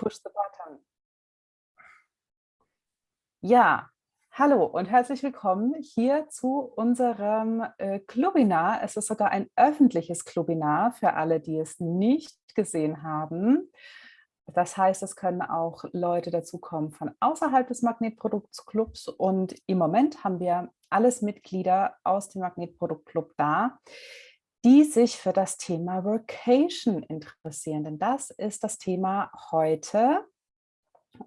push the button. Ja, hallo und herzlich willkommen hier zu unserem äh, Clubinar. Es ist sogar ein öffentliches Clubinar für alle, die es nicht gesehen haben. Das heißt, es können auch Leute dazukommen von außerhalb des Magnetproduktclubs und im Moment haben wir alles Mitglieder aus dem Magnetproduktclub da, die sich für das Thema Workation interessieren, denn das ist das Thema heute.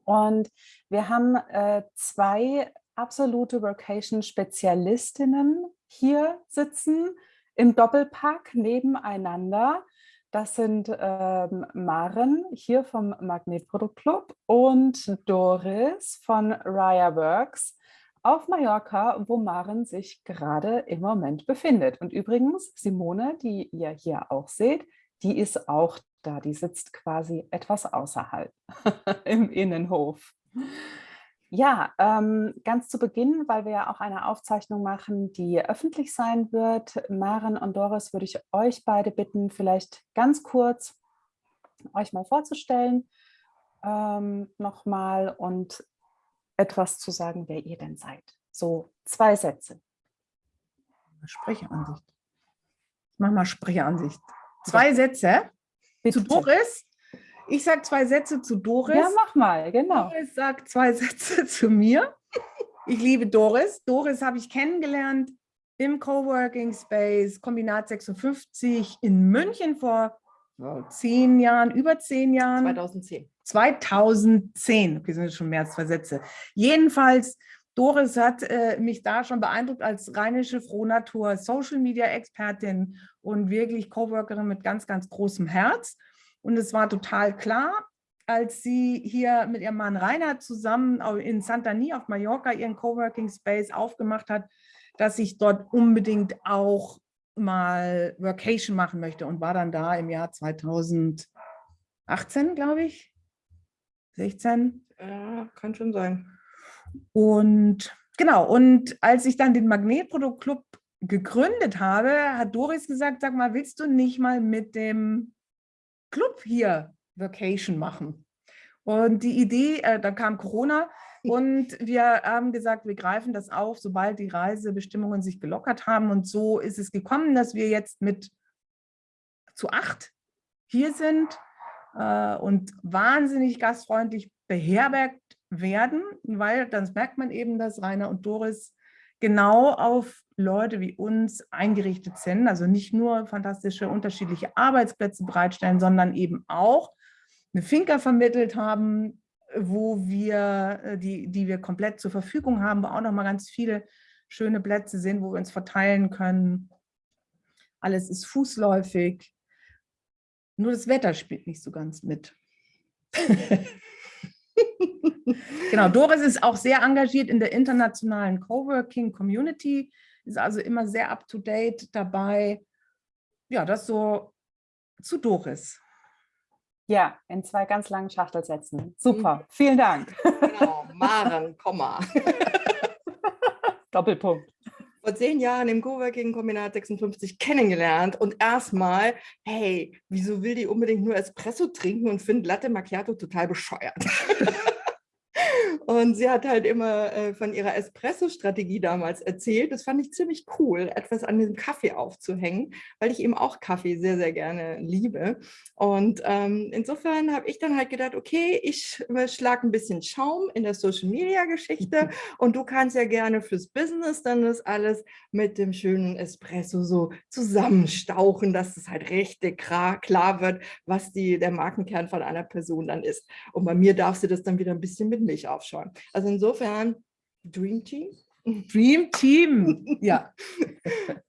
Und wir haben äh, zwei absolute Workation-Spezialistinnen hier sitzen, im Doppelpack nebeneinander. Das sind ähm, Maren hier vom Magnetprodukt Club und Doris von Raya Works auf Mallorca, wo Maren sich gerade im Moment befindet. Und übrigens, Simone, die ihr hier auch seht, die ist auch da. Die sitzt quasi etwas außerhalb im Innenhof. Ja, ähm, ganz zu Beginn, weil wir ja auch eine Aufzeichnung machen, die öffentlich sein wird. Maren und Doris würde ich euch beide bitten, vielleicht ganz kurz euch mal vorzustellen ähm, nochmal und etwas zu sagen, wer ihr denn seid. So zwei Sätze. Sprecheransicht. Ich mache mal Sprecheransicht. Zwei ja. Sätze Bitte. zu Doris. Ich sage zwei Sätze zu Doris. Ja, mach mal, genau. Doris sagt zwei Sätze zu mir. Ich liebe Doris. Doris habe ich kennengelernt im Coworking Space Kombinat 56 in München vor zehn Jahren, über zehn Jahren. 2010. 2010. Okay, sind schon mehr als zwei Sätze. Jedenfalls, Doris hat äh, mich da schon beeindruckt als rheinische Frohnatur, Social Media Expertin und wirklich Coworkerin mit ganz, ganz großem Herz. Und es war total klar, als sie hier mit ihrem Mann Rainer zusammen in Santani auf Mallorca ihren Coworking Space aufgemacht hat, dass ich dort unbedingt auch mal Workation machen möchte und war dann da im Jahr 2018, glaube ich. 16? Ja, kann schon sein. Und genau, und als ich dann den Magnetproduktclub gegründet habe, hat Doris gesagt, sag mal, willst du nicht mal mit dem Club hier Vacation machen? Und die Idee, äh, da kam Corona und wir haben gesagt, wir greifen das auf, sobald die Reisebestimmungen sich gelockert haben. Und so ist es gekommen, dass wir jetzt mit zu acht hier sind äh, und wahnsinnig gastfreundlich beherbergt werden, weil dann merkt man eben, dass Rainer und Doris genau auf Leute wie uns eingerichtet sind, also nicht nur fantastische unterschiedliche Arbeitsplätze bereitstellen, sondern eben auch eine Finca vermittelt haben, wo wir, äh, die, die wir komplett zur Verfügung haben, wo auch noch mal ganz viele schöne Plätze sind, wo wir uns verteilen können. Alles ist fußläufig. Nur das Wetter spielt nicht so ganz mit. genau, Doris ist auch sehr engagiert in der internationalen Coworking Community, ist also immer sehr up-to-date dabei. Ja, das so zu Doris. Ja, in zwei ganz langen Schachtelsätzen. Super, mhm. vielen Dank. Genau, Maren, Komma. Doppelpunkt vor zehn Jahren im Coworking-Kombinat 56 kennengelernt und erstmal, hey, wieso will die unbedingt nur Espresso trinken und findet Latte Macchiato total bescheuert? Und sie hat halt immer äh, von ihrer Espresso-Strategie damals erzählt. Das fand ich ziemlich cool, etwas an diesem Kaffee aufzuhängen, weil ich eben auch Kaffee sehr, sehr gerne liebe. Und ähm, insofern habe ich dann halt gedacht, okay, ich schlage ein bisschen Schaum in der Social-Media-Geschichte und du kannst ja gerne fürs Business dann das alles mit dem schönen Espresso so zusammenstauchen, dass es halt richtig klar wird, was die, der Markenkern von einer Person dann ist. Und bei mir darfst du das dann wieder ein bisschen mit Milch aufschauen schon. Also insofern, Dream Team. Dream Team, ja.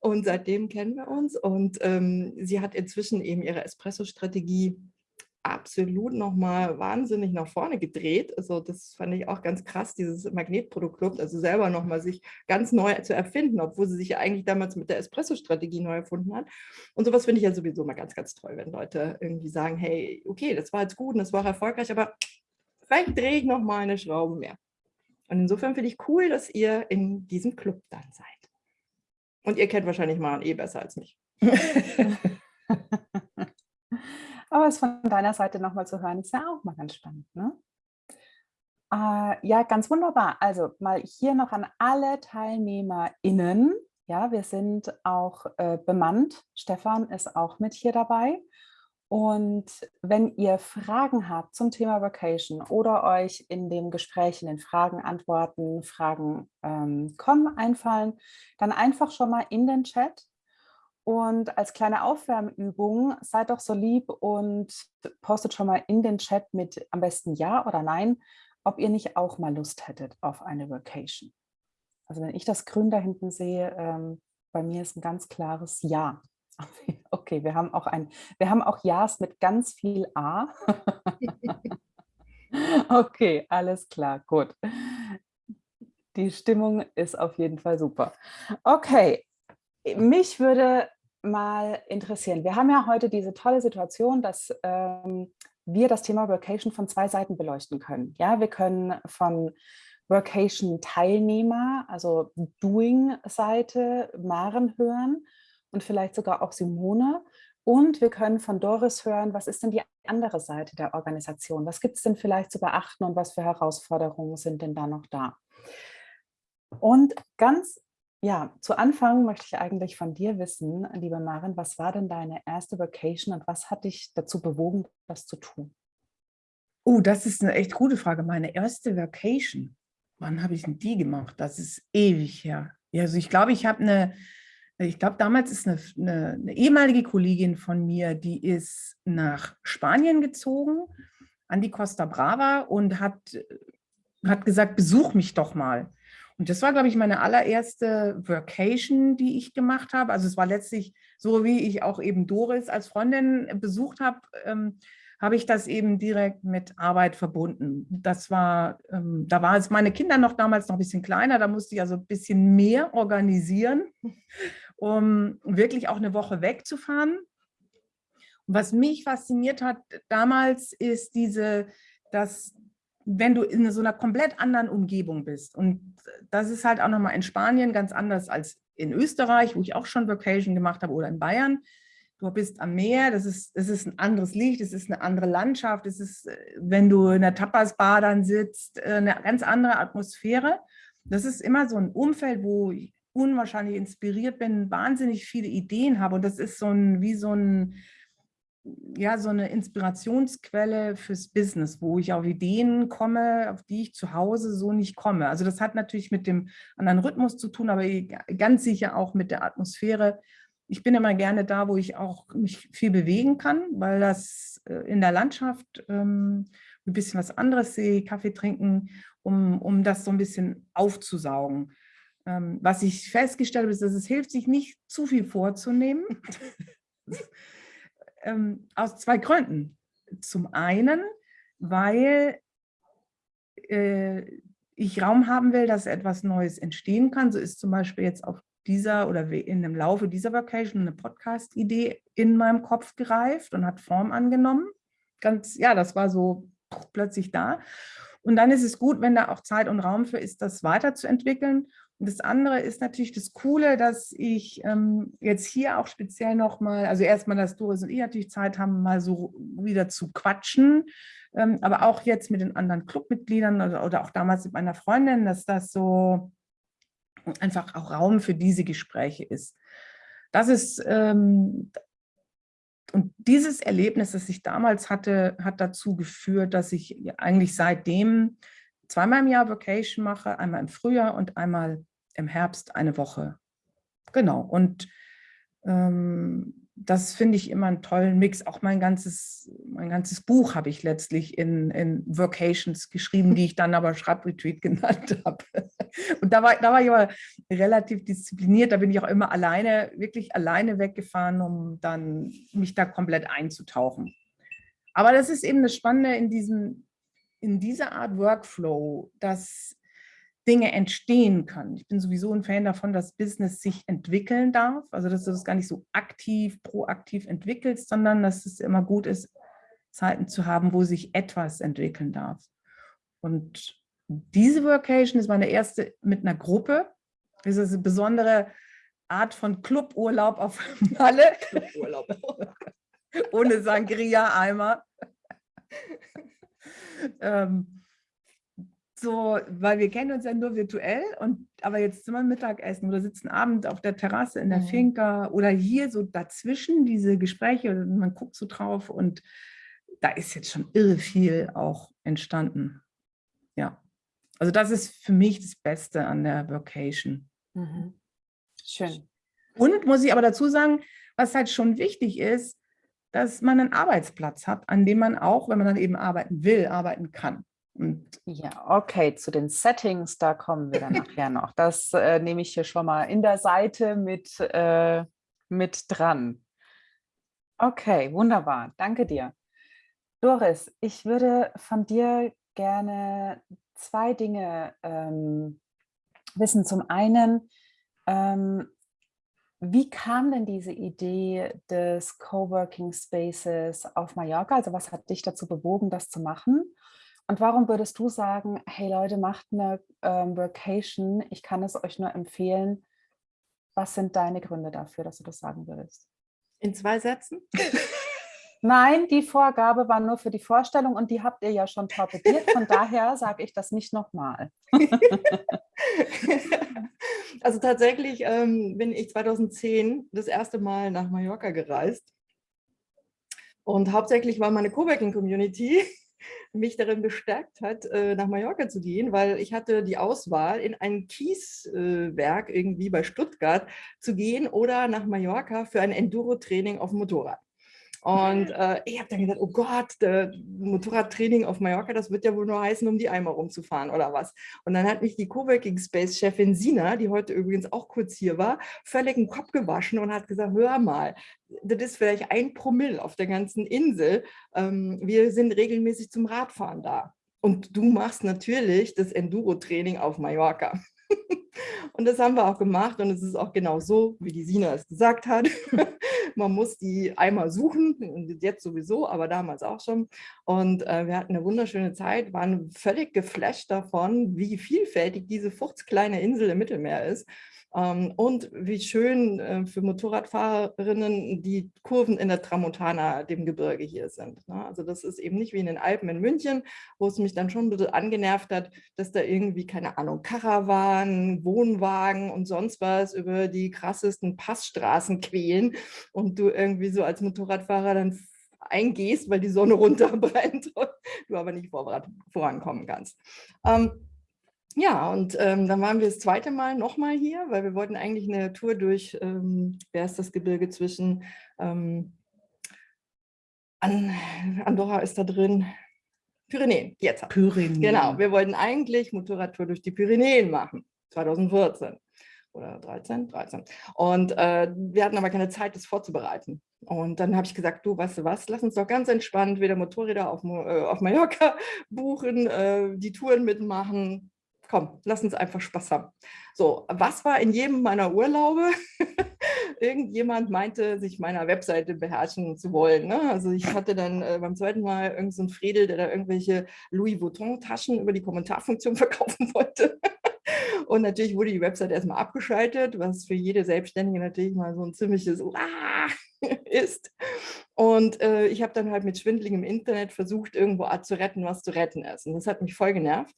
und seitdem kennen wir uns und ähm, sie hat inzwischen eben ihre Espresso-Strategie absolut nochmal wahnsinnig nach vorne gedreht. Also das fand ich auch ganz krass, dieses Magnetproduktclub, also selber nochmal sich ganz neu zu erfinden, obwohl sie sich ja eigentlich damals mit der Espresso-Strategie neu erfunden hat. Und sowas finde ich ja sowieso mal ganz, ganz toll, wenn Leute irgendwie sagen, hey, okay, das war jetzt gut und das war erfolgreich, aber vielleicht drehe ich noch mal eine Schraube mehr. Und insofern finde ich cool, dass ihr in diesem Club dann seid. Und ihr kennt wahrscheinlich Maren eh besser als mich. Aber es von deiner Seite nochmal zu hören, ist ja auch mal ganz spannend. Ne? Äh, ja, ganz wunderbar. Also mal hier noch an alle TeilnehmerInnen. Ja, wir sind auch äh, bemannt. Stefan ist auch mit hier dabei. Und wenn ihr Fragen habt zum Thema Vacation oder euch in dem Gespräch, in den Fragen, Antworten, Fragen ähm, kommen, einfallen, dann einfach schon mal in den Chat. Und als kleine Aufwärmübung, seid doch so lieb und postet schon mal in den Chat mit am besten Ja oder Nein, ob ihr nicht auch mal Lust hättet auf eine Vacation. Also wenn ich das Grün da hinten sehe, ähm, bei mir ist ein ganz klares Ja. Okay, wir haben auch ein, wir haben auch Ja's mit ganz viel A. okay, alles klar, gut. Die Stimmung ist auf jeden Fall super. Okay, mich würde mal interessieren. Wir haben ja heute diese tolle Situation, dass ähm, wir das Thema Vacation von zwei Seiten beleuchten können. Ja, wir können von Vacation-Teilnehmer, also Doing-Seite, Maren hören und vielleicht sogar auch Simone. Und wir können von Doris hören, was ist denn die andere Seite der Organisation? Was gibt es denn vielleicht zu beachten und was für Herausforderungen sind denn da noch da? Und ganz ja, zu Anfang möchte ich eigentlich von dir wissen, liebe Maren, was war denn deine erste Vacation und was hat dich dazu bewogen, das zu tun? Oh, das ist eine echt gute Frage. Meine erste Vacation, wann habe ich denn die gemacht? Das ist ewig her. Ja, also ich glaube, ich habe eine, ich glaube, damals ist eine, eine, eine, ehemalige Kollegin von mir, die ist nach Spanien gezogen, an die Costa Brava und hat, hat gesagt, besuch mich doch mal. Und das war, glaube ich, meine allererste Vacation, die ich gemacht habe. Also es war letztlich so, wie ich auch eben Doris als Freundin besucht habe, ähm, habe ich das eben direkt mit Arbeit verbunden. Das war, ähm, da waren meine Kinder noch damals noch ein bisschen kleiner, da musste ich also ein bisschen mehr organisieren, um wirklich auch eine Woche wegzufahren. Und was mich fasziniert hat damals, ist diese, dass wenn du in so einer komplett anderen Umgebung bist. Und das ist halt auch nochmal in Spanien ganz anders als in Österreich, wo ich auch schon Vacation gemacht habe, oder in Bayern. Du bist am Meer, das ist, das ist ein anderes Licht, es ist eine andere Landschaft, es ist, wenn du in der Tapas-Bar dann sitzt, eine ganz andere Atmosphäre. Das ist immer so ein Umfeld, wo unwahrscheinlich inspiriert bin, wahnsinnig viele Ideen habe. Und das ist so ein, wie so ein, ja, so eine Inspirationsquelle fürs Business, wo ich auf Ideen komme, auf die ich zu Hause so nicht komme. Also das hat natürlich mit dem anderen Rhythmus zu tun, aber ganz sicher auch mit der Atmosphäre. Ich bin immer gerne da, wo ich auch mich viel bewegen kann, weil das äh, in der Landschaft ähm, ein bisschen was anderes sehe, Kaffee trinken, um, um das so ein bisschen aufzusaugen. Ähm, was ich festgestellt habe, ist, dass es hilft, sich nicht zu viel vorzunehmen. ähm, aus zwei Gründen. Zum einen, weil äh, ich Raum haben will, dass etwas Neues entstehen kann. So ist zum Beispiel jetzt auf dieser oder in dem Laufe dieser Vacation eine Podcast-Idee in meinem Kopf gereift und hat Form angenommen. Ganz, ja, das war so plötzlich da. Und dann ist es gut, wenn da auch Zeit und Raum für ist, das weiterzuentwickeln. Und das andere ist natürlich das Coole, dass ich ähm, jetzt hier auch speziell nochmal, also erstmal, dass Doris und ich natürlich Zeit haben, mal so wieder zu quatschen, ähm, aber auch jetzt mit den anderen Clubmitgliedern oder, oder auch damals mit meiner Freundin, dass das so einfach auch Raum für diese Gespräche ist. Das ist, ähm, und dieses Erlebnis, das ich damals hatte, hat dazu geführt, dass ich eigentlich seitdem zweimal im Jahr Vacation mache, einmal im Frühjahr und einmal im Herbst eine Woche. Genau, und ähm, das finde ich immer einen tollen Mix. Auch mein ganzes, mein ganzes Buch habe ich letztlich in, in Vocations geschrieben, die ich dann aber Schreibretreat genannt habe. Und da war, da war ich aber relativ diszipliniert. Da bin ich auch immer alleine, wirklich alleine weggefahren, um dann mich da komplett einzutauchen. Aber das ist eben das Spannende in diesem in dieser Art Workflow, dass Dinge entstehen können. Ich bin sowieso ein Fan davon, dass Business sich entwickeln darf, also dass du das gar nicht so aktiv, proaktiv entwickelst, sondern dass es immer gut ist, Zeiten zu haben, wo sich etwas entwickeln darf. Und diese Workation ist meine erste mit einer Gruppe. Das ist eine besondere Art von Cluburlaub auf Malle. Cluburlaub. ohne Sangria-Eimer. Ähm, so, weil wir kennen uns ja nur virtuell und aber jetzt sind wir Mittagessen oder sitzen Abend auf der Terrasse in der mhm. Finca oder hier so dazwischen diese Gespräche, man guckt so drauf und da ist jetzt schon irre viel auch entstanden. Ja, also das ist für mich das Beste an der Vocation. Mhm. Schön. Und muss ich aber dazu sagen, was halt schon wichtig ist, dass man einen Arbeitsplatz hat, an dem man auch, wenn man dann eben arbeiten will, arbeiten kann. Und ja, okay, zu den Settings, da kommen wir dann nachher noch. Das äh, nehme ich hier schon mal in der Seite mit, äh, mit dran. Okay, wunderbar. Danke dir. Doris, ich würde von dir gerne zwei Dinge ähm, wissen. Zum einen, ähm, wie kam denn diese Idee des Coworking Spaces auf Mallorca? Also was hat dich dazu bewogen, das zu machen? Und warum würdest du sagen, hey Leute, macht eine ähm, Workation, ich kann es euch nur empfehlen. Was sind deine Gründe dafür, dass du das sagen würdest? In zwei Sätzen? Nein, die Vorgabe war nur für die Vorstellung und die habt ihr ja schon torpediert. Von daher sage ich das nicht nochmal. also tatsächlich ähm, bin ich 2010 das erste Mal nach Mallorca gereist. Und hauptsächlich war meine Coworking-Community mich darin bestärkt hat, äh, nach Mallorca zu gehen, weil ich hatte die Auswahl, in ein Kieswerk irgendwie bei Stuttgart zu gehen oder nach Mallorca für ein Enduro-Training auf dem Motorrad. Und äh, ich habe dann gedacht, oh Gott, Motorradtraining auf Mallorca, das wird ja wohl nur heißen, um die Eimer rumzufahren oder was. Und dann hat mich die Coworking Space Chefin Sina, die heute übrigens auch kurz hier war, völlig den Kopf gewaschen und hat gesagt, hör mal, das ist vielleicht ein Promille auf der ganzen Insel. Ähm, wir sind regelmäßig zum Radfahren da. Und du machst natürlich das Enduro-Training auf Mallorca. Und das haben wir auch gemacht und es ist auch genau so, wie die Sina es gesagt hat. Man muss die einmal suchen, jetzt sowieso, aber damals auch schon. Und äh, wir hatten eine wunderschöne Zeit, waren völlig geflasht davon, wie vielfältig diese fuchskleine Insel im Mittelmeer ist. Ähm, und wie schön äh, für Motorradfahrerinnen die Kurven in der Tramontana, dem Gebirge hier sind. Ne? Also das ist eben nicht wie in den Alpen in München, wo es mich dann schon ein bisschen angenervt hat, dass da irgendwie, keine Ahnung, Karawanen, Wohnwagen und sonst was über die krassesten Passstraßen quälen und du irgendwie so als Motorradfahrer dann eingehst, weil die Sonne runterbrennt und du aber nicht vorankommen kannst. Ähm, ja, und ähm, dann waren wir das zweite Mal nochmal hier, weil wir wollten eigentlich eine Tour durch, ähm, wer ist das Gebirge zwischen, ähm, Andorra ist da drin, Pyrenäen, jetzt. Pyrenäen. Genau, wir wollten eigentlich Motorradtour durch die Pyrenäen machen, 2014 oder 13, 13. Und äh, wir hatten aber keine Zeit, das vorzubereiten. Und dann habe ich gesagt, du, weißt du was, lass uns doch ganz entspannt wieder Motorräder auf, äh, auf Mallorca buchen, äh, die Touren mitmachen, komm, lass uns einfach Spaß haben. So, was war in jedem meiner Urlaube? Irgendjemand meinte, sich meiner Webseite beherrschen zu wollen. Ne? Also ich hatte dann äh, beim zweiten Mal irgendeinen so Fredel, der da irgendwelche Louis Vuitton-Taschen über die Kommentarfunktion verkaufen wollte. Und natürlich wurde die Webseite erstmal abgeschaltet, was für jede Selbstständige natürlich mal so ein ziemliches ah! ist. Und äh, ich habe dann halt mit schwindeligem Internet versucht, irgendwo zu retten, was zu retten ist. Und das hat mich voll genervt.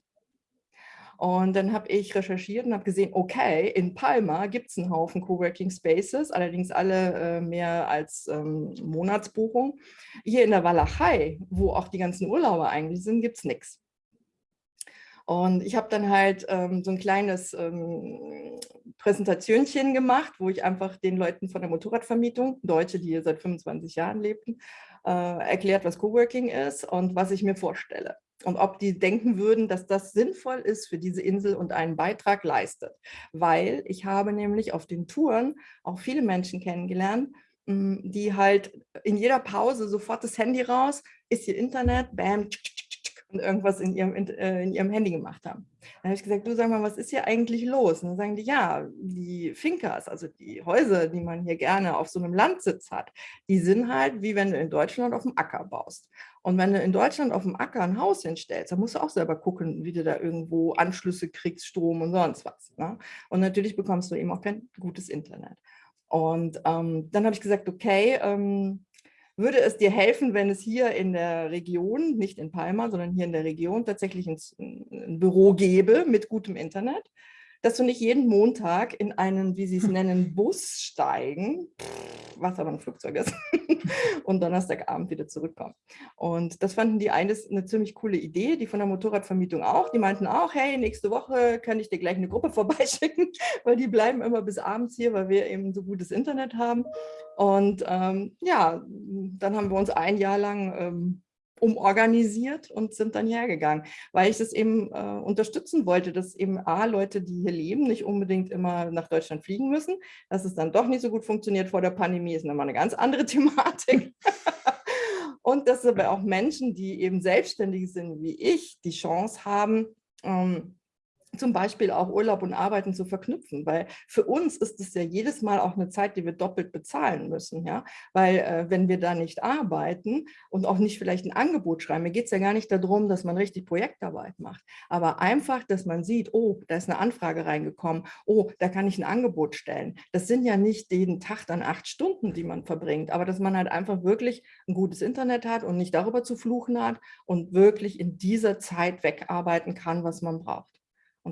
Und dann habe ich recherchiert und habe gesehen, okay, in Palma gibt es einen Haufen Coworking Spaces, allerdings alle äh, mehr als ähm, Monatsbuchung. Hier in der Walachei, wo auch die ganzen Urlauber eigentlich sind, gibt es nichts. Und ich habe dann halt ähm, so ein kleines ähm, Präsentationchen gemacht, wo ich einfach den Leuten von der Motorradvermietung, Deutsche, die hier seit 25 Jahren lebten, äh, erklärt, was Coworking ist und was ich mir vorstelle und ob die denken würden, dass das sinnvoll ist für diese Insel und einen Beitrag leistet. Weil ich habe nämlich auf den Touren auch viele Menschen kennengelernt, hm, die halt in jeder Pause sofort das Handy raus, ist hier Internet, bam, und irgendwas in ihrem, äh, in ihrem Handy gemacht haben. Dann habe ich gesagt, du sag mal, was ist hier eigentlich los? Und dann sagen die, ja, die Finkas, also die Häuser, die man hier gerne auf so einem Landsitz hat, die sind halt wie wenn du in Deutschland auf dem Acker baust. Und wenn du in Deutschland auf dem Acker ein Haus hinstellst, dann musst du auch selber gucken, wie du da irgendwo Anschlüsse kriegst, Strom und sonst was. Ne? Und natürlich bekommst du eben auch kein gutes Internet. Und ähm, dann habe ich gesagt, okay, ähm, würde es dir helfen, wenn es hier in der Region, nicht in Palma, sondern hier in der Region tatsächlich ein, ein Büro gäbe mit gutem Internet? Dass du nicht jeden Montag in einen, wie sie es nennen, Bus steigen, was aber ein Flugzeug ist, und Donnerstagabend wieder zurückkommen. Und das fanden die eines eine ziemlich coole Idee, die von der Motorradvermietung auch. Die meinten auch, hey, nächste Woche kann ich dir gleich eine Gruppe vorbeischicken, weil die bleiben immer bis abends hier, weil wir eben so gutes Internet haben. Und ähm, ja, dann haben wir uns ein Jahr lang ähm, umorganisiert und sind dann hergegangen, weil ich das eben äh, unterstützen wollte, dass eben A, Leute, die hier leben, nicht unbedingt immer nach Deutschland fliegen müssen, dass es dann doch nicht so gut funktioniert vor der Pandemie, ist nochmal eine ganz andere Thematik. und dass aber auch Menschen, die eben selbstständig sind wie ich, die Chance haben, ähm, zum Beispiel auch Urlaub und Arbeiten zu verknüpfen, weil für uns ist es ja jedes Mal auch eine Zeit, die wir doppelt bezahlen müssen, ja, weil äh, wenn wir da nicht arbeiten und auch nicht vielleicht ein Angebot schreiben, mir geht es ja gar nicht darum, dass man richtig Projektarbeit macht, aber einfach, dass man sieht, oh, da ist eine Anfrage reingekommen, oh, da kann ich ein Angebot stellen. Das sind ja nicht jeden Tag dann acht Stunden, die man verbringt, aber dass man halt einfach wirklich ein gutes Internet hat und nicht darüber zu fluchen hat und wirklich in dieser Zeit wegarbeiten kann, was man braucht.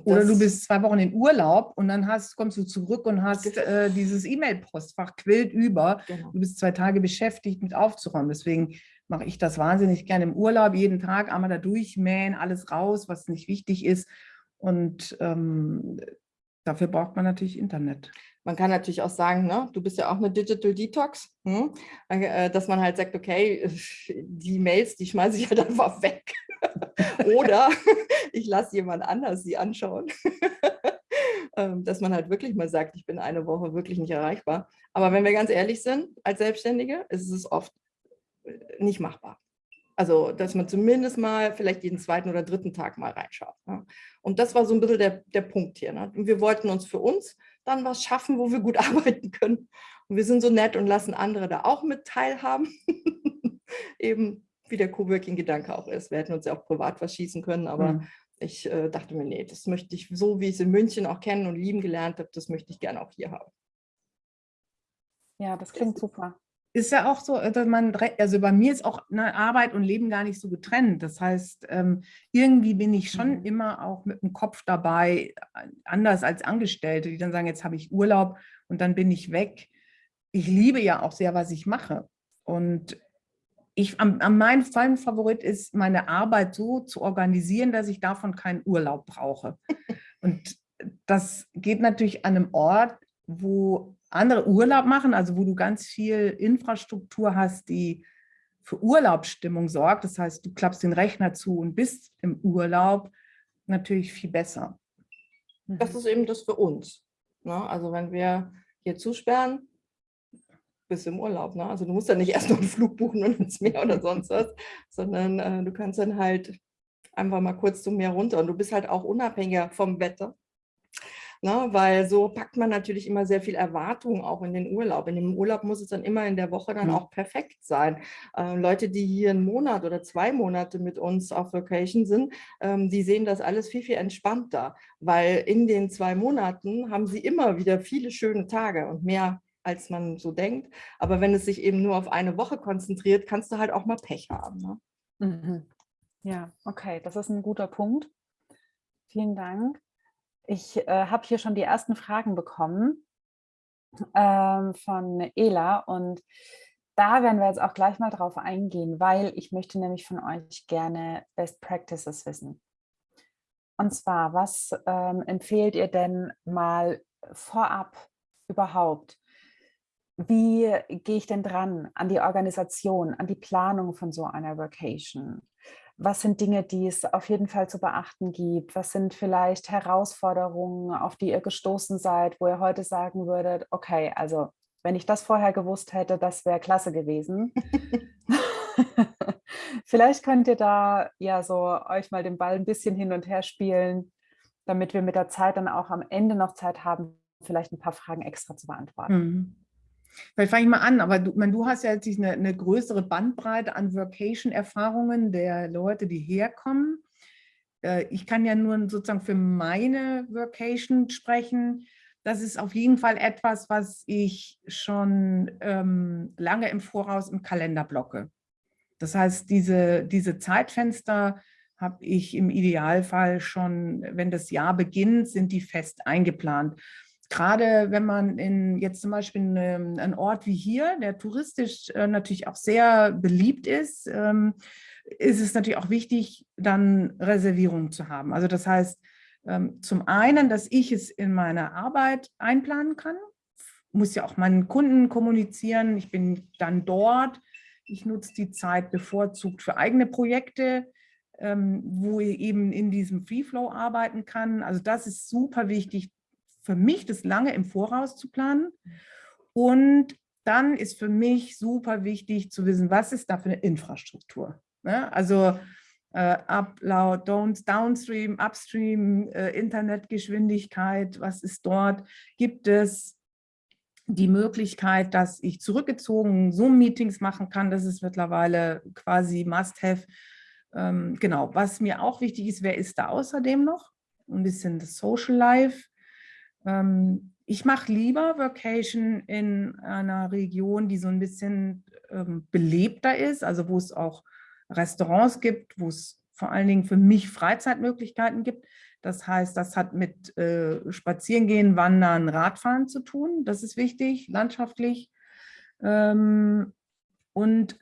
Oder du bist zwei Wochen in Urlaub und dann hast, kommst du zurück und hast äh, dieses E-Mail-Postfach quillt über. Genau. Du bist zwei Tage beschäftigt mit aufzuräumen. Deswegen mache ich das wahnsinnig gerne im Urlaub, jeden Tag einmal da durchmähen, alles raus, was nicht wichtig ist. Und ähm, dafür braucht man natürlich Internet. Man kann natürlich auch sagen, ne, du bist ja auch eine Digital Detox, hm? Äh, dass man halt sagt, okay, die Mails, die schmeiße ich halt einfach weg. Oder ich lasse jemand anders sie anschauen. Ähm, dass man halt wirklich mal sagt, ich bin eine Woche wirklich nicht erreichbar. Aber wenn wir ganz ehrlich sind, als Selbstständige, ist es oft äh, nicht machbar. Also, dass man zumindest mal vielleicht jeden zweiten oder dritten Tag mal reinschaut. Ne? Und das war so ein bisschen der, der Punkt hier. Ne? Und wir wollten uns für uns dann was schaffen, wo wir gut arbeiten können. Und wir sind so nett und lassen andere da auch mit teilhaben. Eben wie der Coworking-Gedanke auch ist. Wir hätten uns ja auch privat verschießen können, aber mhm. ich äh, dachte mir, nee, das möchte ich so, wie ich es in München auch kennen und lieben gelernt habe, das möchte ich gerne auch hier haben. Ja, das klingt super. Ist ja auch so, dass man, also bei mir ist auch ne, Arbeit und Leben gar nicht so getrennt. Das heißt, ähm, irgendwie bin ich schon mhm. immer auch mit dem Kopf dabei, anders als Angestellte, die dann sagen, jetzt habe ich Urlaub und dann bin ich weg. Ich liebe ja auch sehr, was ich mache. Und ich, am, am mein Favorit ist, meine Arbeit so zu organisieren, dass ich davon keinen Urlaub brauche. Und das geht natürlich an einem Ort, wo andere Urlaub machen, also wo du ganz viel Infrastruktur hast, die für Urlaubsstimmung sorgt. Das heißt, du klappst den Rechner zu und bist im Urlaub natürlich viel besser. Das mhm. ist eben das für uns. Ne? Also wenn wir hier zusperren, bist im Urlaub. Ne? Also du musst ja nicht erst noch einen Flug buchen und ins Meer oder sonst was, sondern äh, du kannst dann halt einfach mal kurz zum Meer runter und du bist halt auch unabhängiger vom Wetter. Ne, weil so packt man natürlich immer sehr viel Erwartung auch in den Urlaub. In dem Urlaub muss es dann immer in der Woche dann mhm. auch perfekt sein. Ähm, Leute, die hier einen Monat oder zwei Monate mit uns auf Vacation sind, ähm, die sehen das alles viel, viel entspannter, weil in den zwei Monaten haben sie immer wieder viele schöne Tage und mehr als man so denkt. Aber wenn es sich eben nur auf eine Woche konzentriert, kannst du halt auch mal Pech haben. Ne? Mhm. Ja, okay, das ist ein guter Punkt. Vielen Dank. Ich äh, habe hier schon die ersten Fragen bekommen ähm, von Ela und da werden wir jetzt auch gleich mal drauf eingehen, weil ich möchte nämlich von euch gerne Best Practices wissen. Und zwar, was ähm, empfehlt ihr denn mal vorab überhaupt? wie gehe ich denn dran an die Organisation, an die Planung von so einer Vacation? Was sind Dinge, die es auf jeden Fall zu beachten gibt? Was sind vielleicht Herausforderungen, auf die ihr gestoßen seid, wo ihr heute sagen würdet, okay, also wenn ich das vorher gewusst hätte, das wäre klasse gewesen. vielleicht könnt ihr da ja so euch mal den Ball ein bisschen hin und her spielen, damit wir mit der Zeit dann auch am Ende noch Zeit haben, vielleicht ein paar Fragen extra zu beantworten. Mhm. Vielleicht fange ich mal an, aber du, man, du hast ja jetzt eine, eine größere Bandbreite an Workation-Erfahrungen der Leute, die herkommen. Äh, ich kann ja nur sozusagen für meine Workation sprechen. das ist auf jeden Fall etwas, was ich schon ähm, lange im Voraus im Kalender blocke. Das heißt, diese, diese Zeitfenster habe ich im Idealfall schon, wenn das Jahr beginnt, sind die fest eingeplant. Gerade wenn man in jetzt zum Beispiel einen, einen Ort wie hier, der touristisch äh, natürlich auch sehr beliebt ist, ähm, ist es natürlich auch wichtig, dann Reservierungen zu haben. Also das heißt, ähm, zum einen, dass ich es in meiner Arbeit einplanen kann, muss ja auch meinen Kunden kommunizieren, ich bin dann dort, ich nutze die Zeit bevorzugt für eigene Projekte, ähm, wo ich eben in diesem Free Flow arbeiten kann. Also das ist super wichtig für mich, das lange im Voraus zu planen. Und dann ist für mich super wichtig zu wissen, was ist da für eine Infrastruktur. Ne? Also äh, Upload, Downstream, Upstream, äh, Internetgeschwindigkeit, was ist dort? Gibt es die Möglichkeit, dass ich zurückgezogen Zoom-Meetings machen kann? Das ist mittlerweile quasi Must-Have. Ähm, genau, was mir auch wichtig ist, wer ist da außerdem noch? Ein bisschen das Social Life. Ähm, ich mache lieber Vacation in einer Region, die so ein bisschen ähm, belebter ist, also wo es auch Restaurants gibt, wo es vor allen Dingen für mich Freizeitmöglichkeiten gibt. Das heißt, das hat mit äh, Spazierengehen, Wandern, Radfahren zu tun. Das ist wichtig, landschaftlich. Ähm, und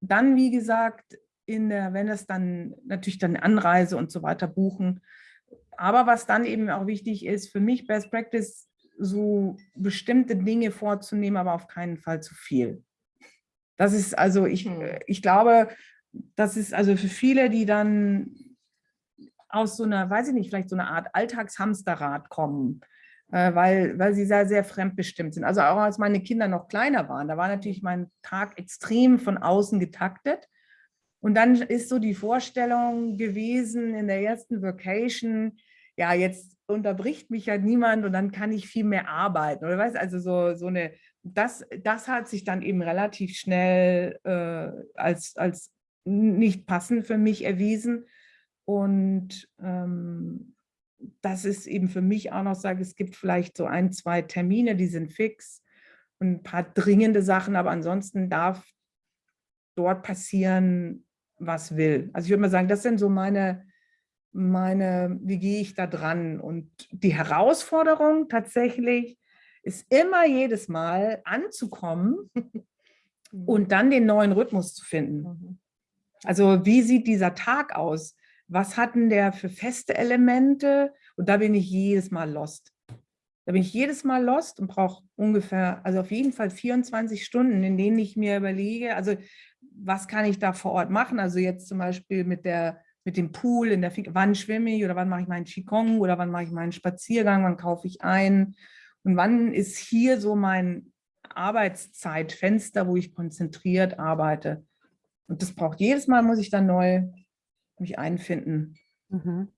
dann, wie gesagt, in der, wenn es dann natürlich dann Anreise und so weiter buchen. Aber was dann eben auch wichtig ist, für mich Best Practice, so bestimmte Dinge vorzunehmen, aber auf keinen Fall zu viel. Das ist also, ich, hm. ich glaube, das ist also für viele, die dann aus so einer, weiß ich nicht, vielleicht so einer Art Alltagshamsterrad kommen, äh, weil, weil sie sehr, sehr fremdbestimmt sind. Also auch als meine Kinder noch kleiner waren, da war natürlich mein Tag extrem von außen getaktet. Und dann ist so die Vorstellung gewesen in der ersten Vacation, ja, jetzt unterbricht mich ja niemand und dann kann ich viel mehr arbeiten. Oder weißt also so, so eine, das, das hat sich dann eben relativ schnell äh, als, als nicht passend für mich erwiesen. Und ähm, das ist eben für mich auch noch, sage es gibt vielleicht so ein, zwei Termine, die sind fix und ein paar dringende Sachen, aber ansonsten darf dort passieren, was will. Also ich würde mal sagen, das sind so meine, meine, wie gehe ich da dran? Und die Herausforderung tatsächlich ist immer jedes Mal anzukommen und dann den neuen Rhythmus zu finden. Mhm. Also wie sieht dieser Tag aus? Was hatten der für feste Elemente? Und da bin ich jedes Mal lost. Da bin ich jedes Mal lost und brauche ungefähr, also auf jeden Fall 24 Stunden, in denen ich mir überlege, also was kann ich da vor Ort machen? Also jetzt zum Beispiel mit, der, mit dem Pool, in der, wann schwimme ich oder wann mache ich meinen Qigong oder wann mache ich meinen Spaziergang, wann kaufe ich ein und wann ist hier so mein Arbeitszeitfenster, wo ich konzentriert arbeite. Und das braucht jedes Mal, muss ich dann neu mich einfinden. Mhm.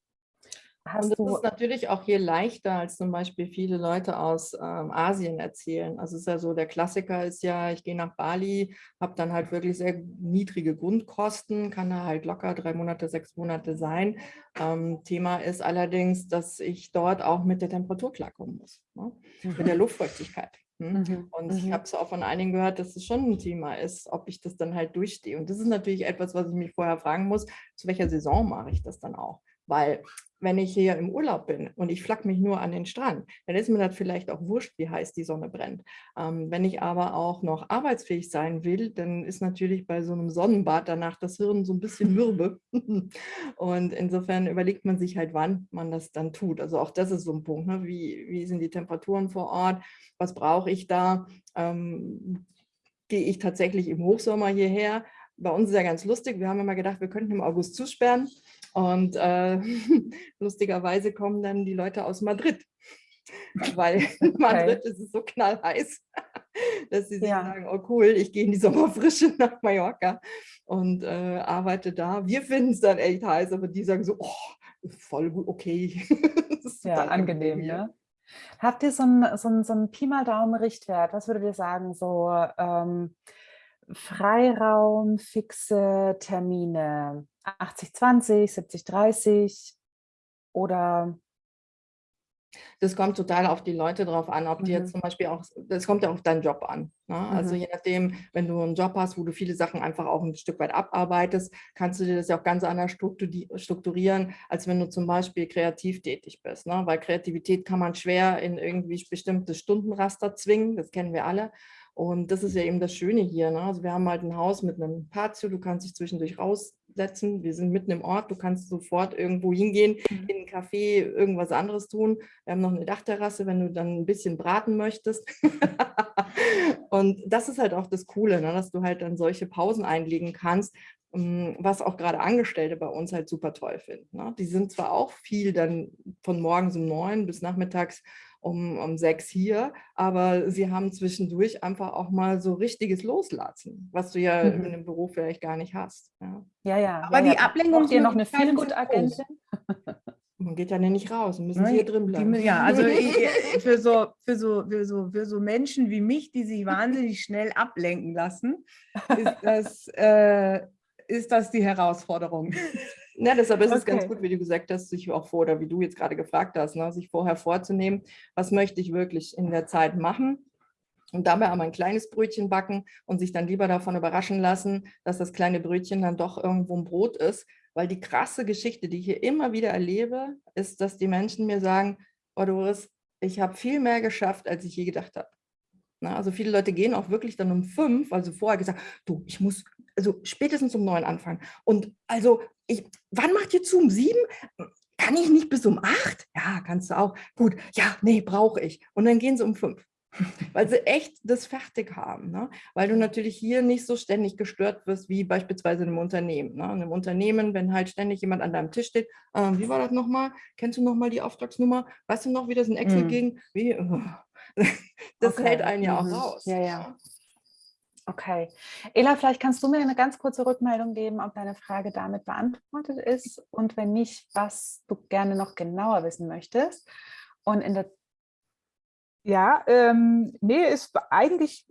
Hast und das ist natürlich auch hier leichter, als zum Beispiel viele Leute aus ähm, Asien erzählen. Also es ist ja so, der Klassiker ist ja, ich gehe nach Bali, habe dann halt wirklich sehr niedrige Grundkosten, kann da halt locker drei Monate, sechs Monate sein. Ähm, Thema ist allerdings, dass ich dort auch mit der Temperatur klarkommen muss, ne? mhm. mit der Luftfeuchtigkeit. Hm? Mhm. Und mhm. ich habe es auch von einigen gehört, dass es schon ein Thema ist, ob ich das dann halt durchstehe. Und das ist natürlich etwas, was ich mich vorher fragen muss, zu welcher Saison mache ich das dann auch? Weil wenn ich hier im Urlaub bin und ich flack mich nur an den Strand, dann ist mir das vielleicht auch wurscht, wie heiß die Sonne brennt. Ähm, wenn ich aber auch noch arbeitsfähig sein will, dann ist natürlich bei so einem Sonnenbad danach das Hirn so ein bisschen mürbe. und insofern überlegt man sich halt, wann man das dann tut. Also auch das ist so ein Punkt. Ne? Wie, wie sind die Temperaturen vor Ort? Was brauche ich da? Ähm, gehe ich tatsächlich im Hochsommer hierher? Bei uns ist ja ganz lustig. Wir haben immer gedacht, wir könnten im August zusperren. Und äh, lustigerweise kommen dann die Leute aus Madrid, weil in Madrid ist es so knallheiß, dass sie sich ja. sagen, oh cool, ich gehe in die Sommerfrische nach Mallorca und äh, arbeite da. Wir finden es dann echt heiß, aber die sagen so, oh, voll gut, okay. ja, angenehm, ne? Habt ihr so einen so so ein Pi mal Daumen Richtwert? Was würdet ihr sagen, so ähm, Freiraum, fixe Termine, 80, 20, 70, 30 oder Das kommt total auf die Leute drauf an, ob die Mhm. jetzt zum Beispiel auch, das kommt ja auf deinen Job an. Ne? Also Mhm. je nachdem, wenn du einen Job hast, wo du viele Sachen einfach auch ein Stück weit abarbeitest, kannst du dir das ja auch ganz anders strukturi- strukturieren, als wenn du zum Beispiel kreativ tätig bist. Ne? Weil Kreativität kann man schwer in irgendwie bestimmte Stundenraster zwingen, das kennen wir alle. Und das ist ja eben das Schöne hier. Ne? Also wir haben halt ein Haus mit einem Patio, du kannst dich zwischendurch raussetzen. Wir sind mitten im Ort, du kannst sofort irgendwo hingehen, Mhm. in einen Café, irgendwas anderes tun. Wir haben noch eine Dachterrasse, wenn du dann ein bisschen braten möchtest. Und das ist halt auch das Coole, ne? dass du halt dann solche Pausen einlegen kannst, ähm, was auch gerade Angestellte bei uns halt super toll finden. Ne? Die sind zwar auch viel dann von morgens um neun bis nachmittags um, um sechs hier, aber sie haben zwischendurch einfach auch mal so richtiges Loslassen, was du ja Mhm. in dem Beruf vielleicht gar nicht hast. Ja. Ja, ja. Aber ja, die ja. Ablenkung Braucht ihr noch eine Feelgood-Agentin? Man geht ja nicht raus, müssen Ne, hier drin die bleiben. mü- Ja, also für so, für, so, für, so, für so Menschen wie mich, die sich wahnsinnig schnell ablenken lassen, ist das, äh, ist das die Herausforderung. Ja, deshalb ist es ganz Okay. gut, wie du gesagt hast, sich auch vor, oder wie du jetzt gerade gefragt hast, ne, sich vorher vorzunehmen, was möchte ich wirklich in der Zeit machen und dabei aber ein kleines Brötchen backen und sich dann lieber davon überraschen lassen, dass das kleine Brötchen dann doch irgendwo ein Brot ist, weil die krasse Geschichte, die ich hier immer wieder erlebe, ist, dass die Menschen mir sagen, oh Doris, ich habe viel mehr geschafft, als ich je gedacht habe. Na, also viele Leute gehen auch wirklich dann um fünf, also vorher gesagt, du, ich muss also spätestens um neun anfangen. Und also, ich, wann macht ihr zu? Um sieben? Kann ich nicht bis um acht? Ja, kannst du auch. Gut, ja, nee, brauche ich. Und dann gehen sie um fünf. Weil sie echt das fertig haben. Ne? Weil du natürlich hier nicht so ständig gestört wirst, wie beispielsweise in einem Unternehmen. Ne? In einem Unternehmen, wenn halt ständig jemand an deinem Tisch steht, ähm, wie war das nochmal? Kennst du nochmal die Auftragsnummer? Weißt du noch, wie das in Excel Mm. ging? Wie? Das Okay, hält einen ja auch mhm. raus. Ja, ja. Okay. Ela, vielleicht kannst du mir eine ganz kurze Rückmeldung geben, ob deine Frage damit beantwortet ist und wenn nicht, was du gerne noch genauer wissen möchtest. Und in der Ja, ähm, nee, ist eigentlich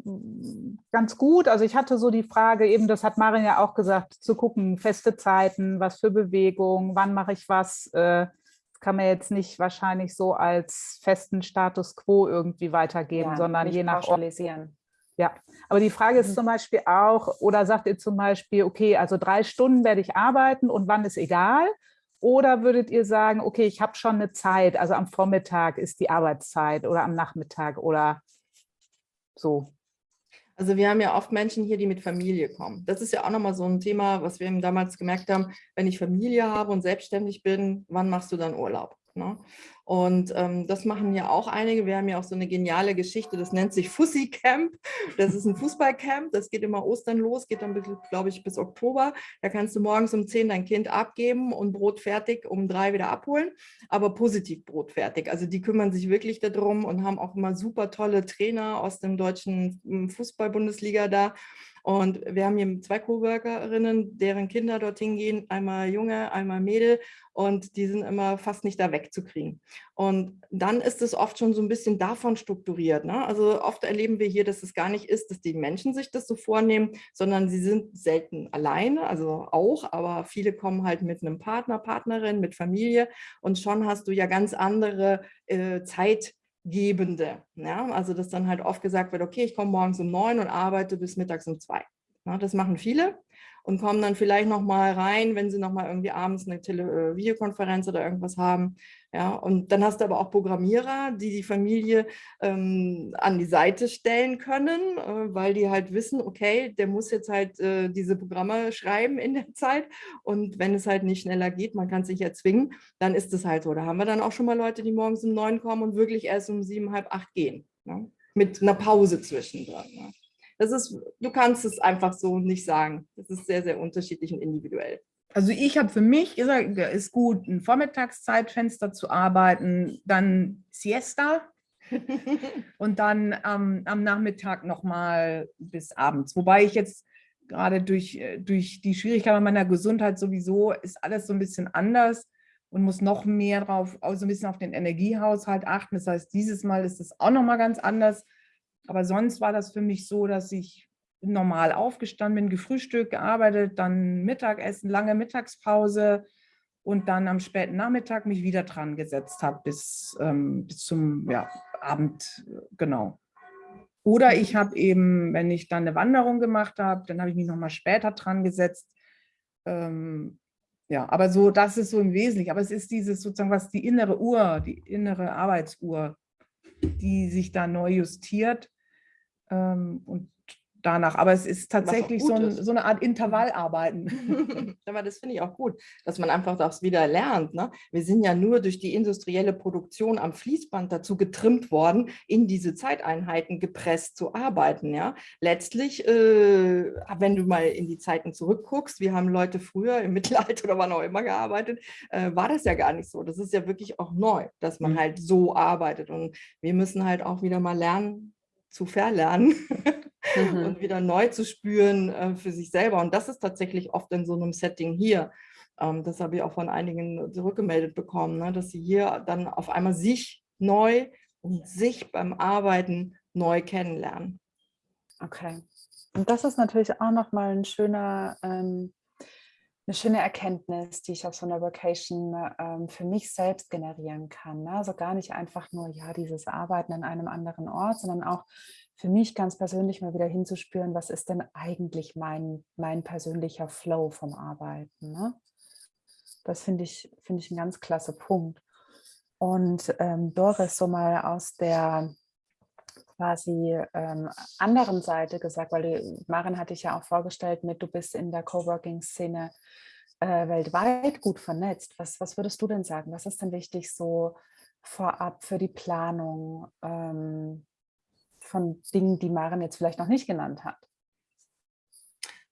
ganz gut. Also ich hatte so die Frage, eben, das hat Marin ja auch gesagt, zu gucken, feste Zeiten, was für Bewegung, wann mache ich was. Äh, das kann man jetzt nicht wahrscheinlich so als festen Status quo irgendwie weitergeben, ja, sondern je nach Ort. Ja, aber die Frage ist Mhm. zum Beispiel auch, oder sagt ihr zum Beispiel, okay, also drei Stunden werde ich arbeiten und wann ist egal? Oder würdet ihr sagen, okay, ich habe schon eine Zeit, also am Vormittag ist die Arbeitszeit oder am Nachmittag oder so? Also wir haben ja oft Menschen hier, die mit Familie kommen. Das ist ja auch nochmal so ein Thema, was wir eben damals gemerkt haben, wenn ich Familie habe und selbstständig bin, wann machst du dann Urlaub? Ne? Und ähm, das machen ja auch einige. Wir haben ja auch so eine geniale Geschichte, das nennt sich Fussi Camp. Das ist ein Fußballcamp, das geht immer Ostern los, geht dann, glaube ich, bis Oktober. Da kannst du morgens um 10 dein Kind abgeben und Brot fertig um drei wieder abholen, aber positiv Brot fertig. Also die kümmern sich wirklich darum und haben auch immer super tolle Trainer aus dem deutschen hm, Fußball-Bundesliga da. Und wir haben hier zwei Coworkerinnen, deren Kinder dorthin gehen, einmal Junge, einmal Mädel und die sind immer fast nicht da wegzukriegen. Und dann ist es oft schon so ein bisschen davon strukturiert. Ne? Also oft erleben wir hier, dass es gar nicht ist, dass die Menschen sich das so vornehmen, sondern sie sind selten alleine, also auch, aber viele kommen halt mit einem Partner, Partnerin, mit Familie und schon hast du ja ganz andere äh, Zeit. Gebende. Ja? Also dass dann halt oft gesagt wird, okay, ich komme morgens um neun und arbeite bis mittags um zwei. Ja, das machen viele und kommen dann vielleicht noch mal rein, wenn sie noch mal irgendwie abends eine Tele äh, Videokonferenz oder irgendwas haben. Ja, und dann hast du aber auch Programmierer, die die Familie ähm, an die Seite stellen können, äh, weil die halt wissen, okay, der muss jetzt halt äh, diese Programme schreiben in der Zeit und wenn es halt nicht schneller geht, man kann sich ja zwingen, dann ist es halt so. Da haben wir dann auch schon mal Leute, die morgens um neun kommen und wirklich erst um sieben, halb acht gehen, ne? mit einer Pause zwischendrin. Ne? Das ist, du kannst es einfach so nicht sagen. Das ist sehr, sehr unterschiedlich und individuell. Also ich habe für mich gesagt, es ist gut, ein Vormittagszeitfenster zu arbeiten, dann Siesta und dann ähm, am Nachmittag nochmal bis abends. Wobei ich jetzt gerade durch, äh, durch die Schwierigkeit meiner Gesundheit sowieso ist alles so ein bisschen anders und muss noch mehr drauf, auch so ein bisschen auf den Energiehaushalt achten. Das heißt, dieses Mal ist es auch nochmal ganz anders. Aber sonst war das für mich so, dass ich normal aufgestanden bin, gefrühstückt, gearbeitet, dann Mittagessen, lange Mittagspause und dann am späten Nachmittag mich wieder dran gesetzt habe bis, ähm, bis zum ja, Abend, genau. Oder ich habe eben, wenn ich dann eine Wanderung gemacht habe, dann habe ich mich nochmal später dran gesetzt. Ähm, ja, aber so, das ist so im Wesentlichen. Aber es ist dieses sozusagen, was die innere Uhr, die innere Arbeitsuhr, die sich da neu justiert. Ähm, und danach. Aber es ist tatsächlich so, ein, so, eine Art Intervallarbeiten. Aber das finde ich auch gut, dass man einfach das wieder lernt. Ne? Wir sind ja nur durch die industrielle Produktion am Fließband dazu getrimmt worden, in diese Zeiteinheiten gepresst zu arbeiten. Ja? Letztlich, äh, wenn du mal in die Zeiten zurückguckst, wir haben Leute früher im Mittelalter oder wann auch immer gearbeitet, äh, war das ja gar nicht so. Das ist ja wirklich auch neu, dass man mhm. halt so arbeitet. Und wir müssen halt auch wieder mal lernen, zu verlernen mhm. und wieder neu zu spüren äh, für sich selber. Und das ist tatsächlich oft in so einem Setting hier. Ähm, das habe ich auch von einigen zurückgemeldet bekommen, ne, dass sie hier dann auf einmal sich neu und sich beim Arbeiten neu kennenlernen. Okay. Und das ist natürlich auch nochmal ein schöner, ähm, eine schöne Erkenntnis, die ich auf so einer Vacation ähm, für mich selbst generieren kann. Ne? Also gar nicht einfach nur, ja, dieses Arbeiten an einem anderen Ort, sondern auch für mich ganz persönlich mal wieder hinzuspüren, was ist denn eigentlich mein, mein persönlicher Flow vom Arbeiten. Ne? Das finde ich, find ich ein ganz klasse Punkt. Und ähm, Doris, so mal aus der quasi ähm, anderen Seite gesagt, weil die, Maren hatte ich ja auch vorgestellt mit, du bist in der Coworking-Szene äh, weltweit gut vernetzt. Was, was würdest du denn sagen? Was ist denn wichtig so vorab für die Planung? Ähm, von Dingen, die Maren jetzt vielleicht noch nicht genannt hat?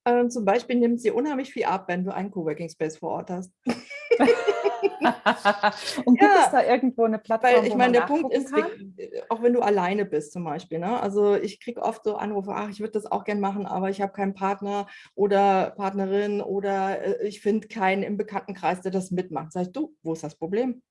Ähm, zum Beispiel nimmt sie unheimlich viel ab, wenn du einen Coworking Space vor Ort hast. Und gibt ja, es da irgendwo eine Plattform, weil ich meine, der Punkt ist, kann? auch wenn du alleine bist zum Beispiel, ne? also ich kriege oft so Anrufe, ach, ich würde das auch gerne machen, aber ich habe keinen Partner oder Partnerin oder äh, ich finde keinen im Bekanntenkreis, der das mitmacht. Sag ich, du, wo ist das Problem?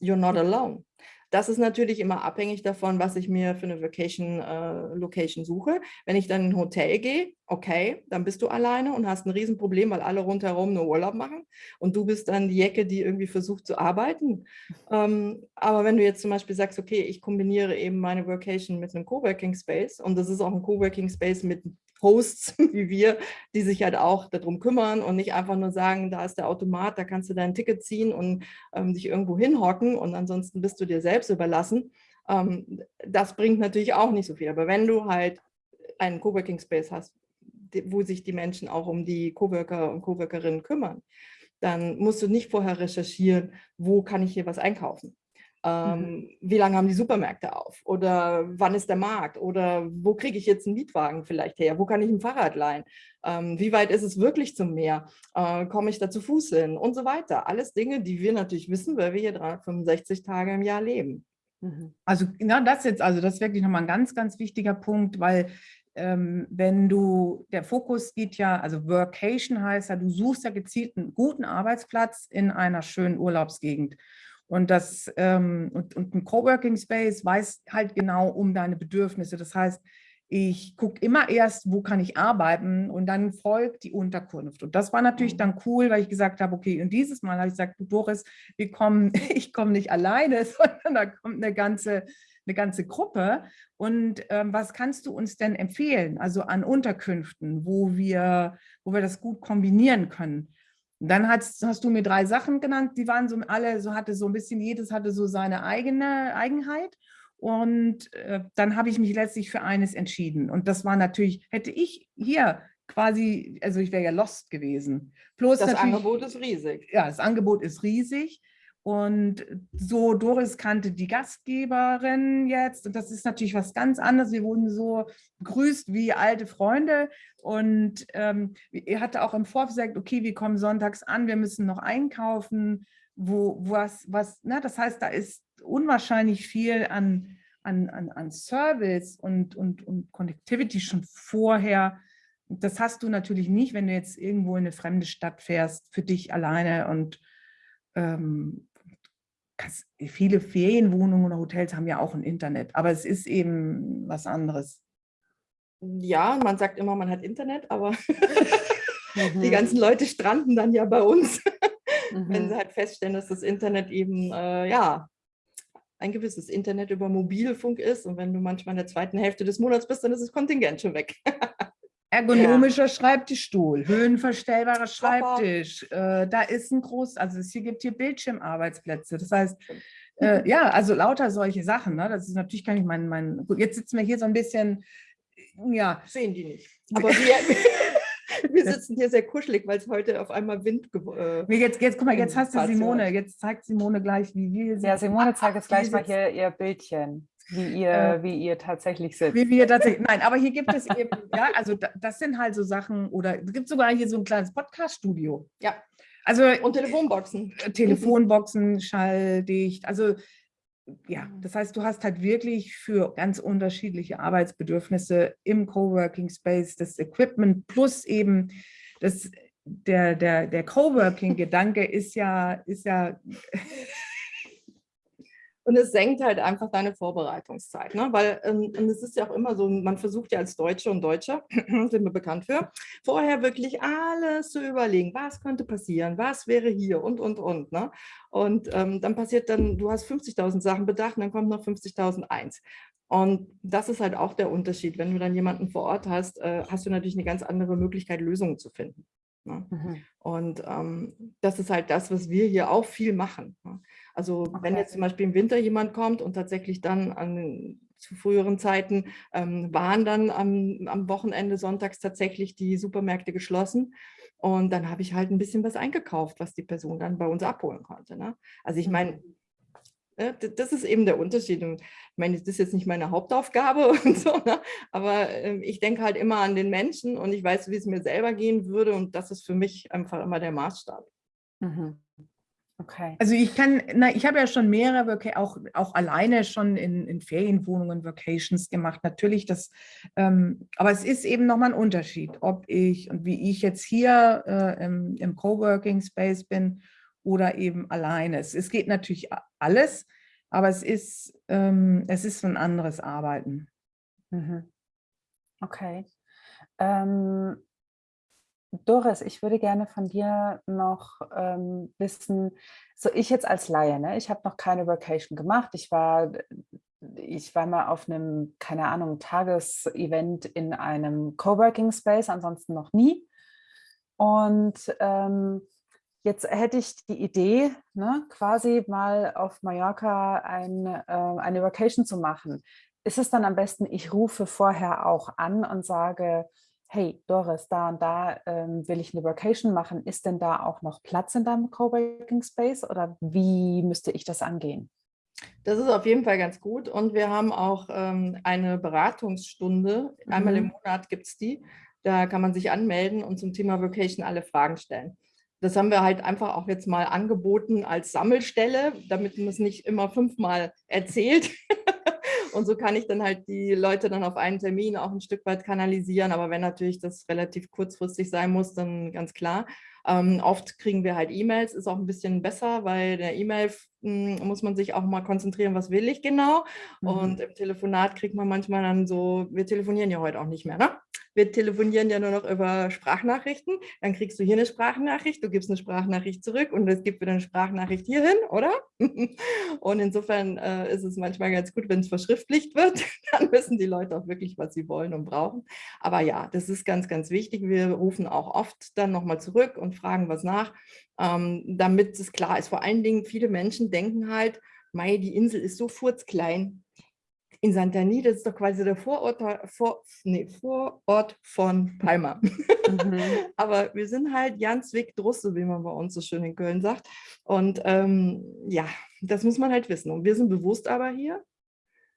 You're not alone. Das ist natürlich immer abhängig davon, was ich mir für eine Vacation äh, suche. Wenn ich dann in ein Hotel gehe, okay, dann bist du alleine und hast ein Riesenproblem, weil alle rundherum nur Urlaub machen und du bist dann die Jacke, die irgendwie versucht zu arbeiten. Ähm, aber wenn du jetzt zum Beispiel sagst, okay, ich kombiniere eben meine Vacation mit einem Coworking Space und das ist auch ein Coworking Space mit Hosts wie wir, die sich halt auch darum kümmern und nicht einfach nur sagen, da ist der Automat, da kannst du dein Ticket ziehen und ähm, dich irgendwo hinhocken und ansonsten bist du dir selbst überlassen. Ähm, das bringt natürlich auch nicht so viel. Aber wenn du halt einen Coworking Space hast, wo sich die Menschen auch um die Coworker und Coworkerinnen kümmern, dann musst du nicht vorher recherchieren, wo kann ich hier was einkaufen. Mhm. Ähm, mhm. Wie lange haben die Supermärkte auf? Oder wann ist der Markt? Oder wo kriege ich jetzt einen Mietwagen vielleicht her? Wo kann ich ein Fahrrad leihen? Ähm, wie weit ist es wirklich zum Meer? Äh, komme ich da zu Fuß hin? Und so weiter. Alles Dinge, die wir natürlich wissen, weil wir hier 365 Tage im Jahr leben. Mhm. Also na, das jetzt, also das ist wirklich nochmal ein ganz, ganz wichtiger Punkt, weil ähm, wenn du, der Fokus geht ja, also Workation heißt ja, du suchst ja gezielt einen guten Arbeitsplatz in einer schönen Urlaubsgegend. Und, das, ähm, und, und ein Coworking Space weiß halt genau um deine Bedürfnisse. Das heißt, ich gucke immer erst, wo kann ich arbeiten und dann folgt die Unterkunft. Und das war natürlich dann mhm. cool, weil ich gesagt habe, okay, und dieses Mal habe ich gesagt, du Doris, wir kommen, ich komme nicht alleine, sondern da kommt eine ganze, eine ganze Gruppe. Und ähm, was kannst du uns denn empfehlen, also an Unterkünften, wo wir, wo wir das gut kombinieren können? Dann hast, hast, du mir drei Sachen genannt, die waren so alle, so hatte so ein bisschen, jedes hatte so seine eigene Eigenheit. Und äh, dann habe ich mich letztlich für eines entschieden. Und das war natürlich, hätte ich hier quasi, also ich wäre ja lost gewesen. Plus das Angebot ist riesig. Ja, das Angebot ist riesig. Und so, Doris kannte die Gastgeberin jetzt und das ist natürlich was ganz anderes. Wir wurden so begrüßt wie alte Freunde und ähm, er hatte auch im Vorfeld gesagt, okay, wir kommen sonntags an, wir müssen noch einkaufen, wo was, was, na, das heißt, da ist unwahrscheinlich viel an, an, an, an Service und, und, und Connectivity schon vorher. Das hast du natürlich nicht, wenn du jetzt irgendwo in eine fremde Stadt fährst, für dich alleine und ähm, viele Ferienwohnungen oder Hotels haben ja auch ein Internet, aber es ist eben was anderes. Ja, man sagt immer, man hat Internet, aber mhm. die ganzen Leute stranden dann ja bei uns. wenn sie Mhm. halt feststellen, dass das Internet eben, äh, ja, ein gewisses Internet über Mobilfunk ist. Und wenn du manchmal in der zweiten Hälfte des Monats bist, dann ist das Kontingent schon weg. Ergonomischer Schreibtischstuhl, höhenverstellbarer. Schreibtisch, äh, da ist ein groß, also es hier gibt hier Bildschirmarbeitsplätze. Das heißt, äh, ja, also lauter solche Sachen. Ne? Das ist natürlich gar nicht mein, mein, gut, jetzt sitzen wir hier so ein bisschen, ja, Sehen die nicht. Aber wir, wir sitzen hier sehr kuschelig, weil es heute auf einmal Wind äh, Jetzt, jetzt, guck mal, jetzt hast du. Simone, jetzt zeigt Simone gleich, wie wir Ja, sitzen. Simone zeigt jetzt gleich mal hier ihr Bildchen, wie ihr, Äh, wie ihr tatsächlich sitzt. Wie wir tatsächlich, nein, aber hier gibt es eben, ja, also da, das sind halt so Sachen, oder es gibt sogar hier so ein kleines Podcast-Studio. Ja. Also und Telefonboxen. äh, Telefonboxen, schalldicht, also ja, das heißt, du hast halt wirklich für ganz unterschiedliche Arbeitsbedürfnisse im Coworking Space das Equipment plus eben das, der, der, der Coworking-Gedanke ist ja, ist ja Und es senkt halt einfach deine Vorbereitungszeit, ne? weil ähm, es ist ja auch immer so, man versucht ja als Deutsche und Deutscher, sind wir bekannt für, vorher wirklich alles zu überlegen, was könnte passieren, was wäre hier und, und, und. Ne? Und ähm, dann passiert dann, du hast 50.000 Sachen bedacht und dann kommt noch 50.001. Und das ist halt auch der Unterschied. Wenn du dann jemanden vor Ort hast, äh, hast du natürlich eine ganz andere Möglichkeit, Lösungen zu finden. Ne? Mhm. Und ähm, das ist halt das, was wir hier auch viel machen. ne? Also wenn Okay. jetzt zum Beispiel im Winter jemand kommt und tatsächlich dann an, zu früheren Zeiten ähm, waren dann am, am Wochenende sonntags tatsächlich die Supermärkte geschlossen. Und dann habe ich halt ein bisschen was eingekauft, was die Person dann bei uns abholen konnte. Ne? Also ich meine, äh, d- das ist eben der Unterschied. Und ich meine, das ist jetzt nicht meine Hauptaufgabe und so, ne? aber ähm, ich denke halt immer an den Menschen und ich weiß, wie es mir selber gehen würde und das ist für mich einfach immer der Maßstab. Mhm. Okay. Also ich kann, na, ich habe ja schon mehrere, Vaca- auch, auch alleine schon in, in Ferienwohnungen Vacations gemacht. Natürlich, das, ähm, aber es ist eben nochmal ein Unterschied, ob ich und wie ich jetzt hier äh, im, im Coworking Space bin oder eben alleine. Es, es geht natürlich alles, aber es ist, ähm, es ist ein anderes Arbeiten. Mhm. Okay. Ähm, Doris, ich würde gerne von dir noch ähm, wissen, so ich jetzt als Laie, ne? ich habe noch keine Vacation gemacht. Ich war, ich war mal auf einem, keine Ahnung, Tagesevent in einem Coworking Space, ansonsten noch nie. Und ähm, jetzt hätte ich die Idee, ne, quasi mal auf Mallorca ein, äh, eine Vacation zu machen ist es dann am besten, ich rufe vorher auch an und sage, hey Doris, da und da ähm, will ich eine Vacation machen. Ist denn da auch noch Platz in deinem Coworking Space oder wie müsste ich das angehen? Das ist auf jeden Fall ganz gut und wir haben auch ähm, eine Beratungsstunde. Einmal im Mhm. Monat gibt es die. Da kann man sich anmelden und zum Thema Vacation alle Fragen stellen. Das haben wir halt einfach auch jetzt mal angeboten als Sammelstelle, damit man es nicht immer fünfmal erzählt. Und so kann ich dann halt die Leute dann auf einen Termin auch ein Stück weit kanalisieren. Aber wenn natürlich das relativ kurzfristig sein muss, dann ganz klar. Ähm, oft kriegen wir halt E-Mails, ist auch ein bisschen besser, weil der E-Mail mh, muss man sich auch mal konzentrieren, was will ich genau. Mhm. Und im Telefonat kriegt man manchmal dann so, wir telefonieren ja heute auch nicht mehr, ne? Wir telefonieren ja nur noch über Sprachnachrichten. Dann kriegst du hier eine Sprachnachricht, du gibst eine Sprachnachricht zurück und es gibt wieder eine Sprachnachricht hierhin, oder? Und insofern äh, ist es manchmal ganz gut, wenn es verschriftlicht wird. Dann wissen die Leute auch wirklich, was sie wollen und brauchen. Aber ja, das ist ganz, ganz wichtig. Wir rufen auch oft dann nochmal zurück und fragen was nach, ähm, damit es klar ist. Vor allen Dingen, viele Menschen denken halt, Mei, die Insel ist so furzklein. In Santani, das ist doch quasi der Vorort, vor, nee, Vorort von Palma. Mhm. Aber wir sind halt ganz weg Drusse, wie man bei uns so schön in Köln sagt. Und ähm, ja, das muss man halt wissen. Und wir sind bewusst aber hier,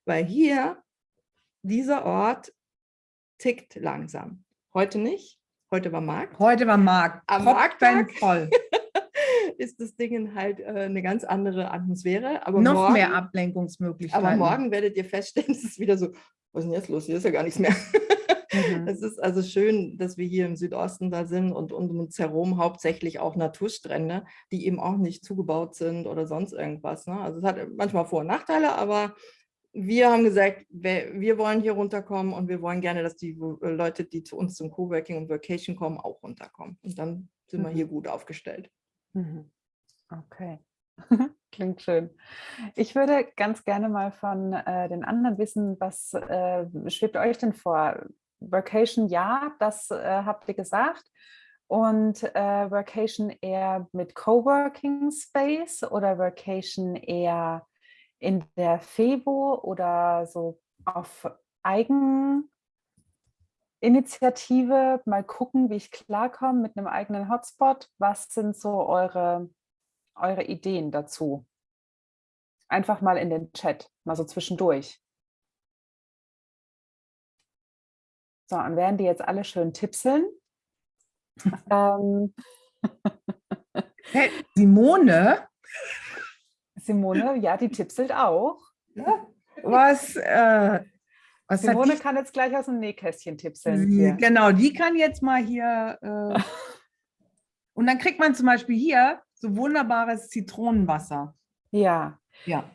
weil hier dieser Ort tickt langsam. Heute nicht. Heute war Markt. Heute war Markt. Am. Markttag? Ist das Ding halt äh, eine ganz andere Atmosphäre. Aber Noch morgen, mehr Ablenkungsmöglichkeiten. Aber morgen werdet ihr feststellen, es ist wieder so, was ist denn jetzt los? Hier ist ja gar nichts mehr. Mhm. Es ist also schön, dass wir hier im Südosten da sind und um uns herum hauptsächlich auch Naturstrände, die eben auch nicht zugebaut sind oder sonst irgendwas. Ne? Also es hat manchmal Vor- und Nachteile, aber wir haben gesagt, wir, wir wollen hier runterkommen und wir wollen gerne, dass die äh, Leute, die zu uns zum Coworking und Vacation kommen, auch runterkommen. Und dann sind wir Mhm. hier gut aufgestellt. Mhm. Okay, klingt schön. Ich würde ganz gerne mal von äh, den anderen wissen, was äh, schwebt euch denn vor? Vacation, ja, das äh, habt ihr gesagt. Und äh, Vacation eher mit Coworking Space oder Vacation eher in der FEBO oder so auf Eigeninitiative, mal gucken, wie ich klarkomme mit einem eigenen Hotspot. Was sind so eure, eure Ideen dazu? Einfach mal in den Chat, mal so zwischendurch. So, und werden die jetzt alle schön tipseln? ähm. Simone? Simone, ja, die tipselt auch. Was, äh, was Simone kann jetzt gleich aus dem Nähkästchen tipseln. Sie, genau, die kann jetzt mal hier. Äh, und dann kriegt man zum Beispiel hier so wunderbares Zitronenwasser. Ja. Ja.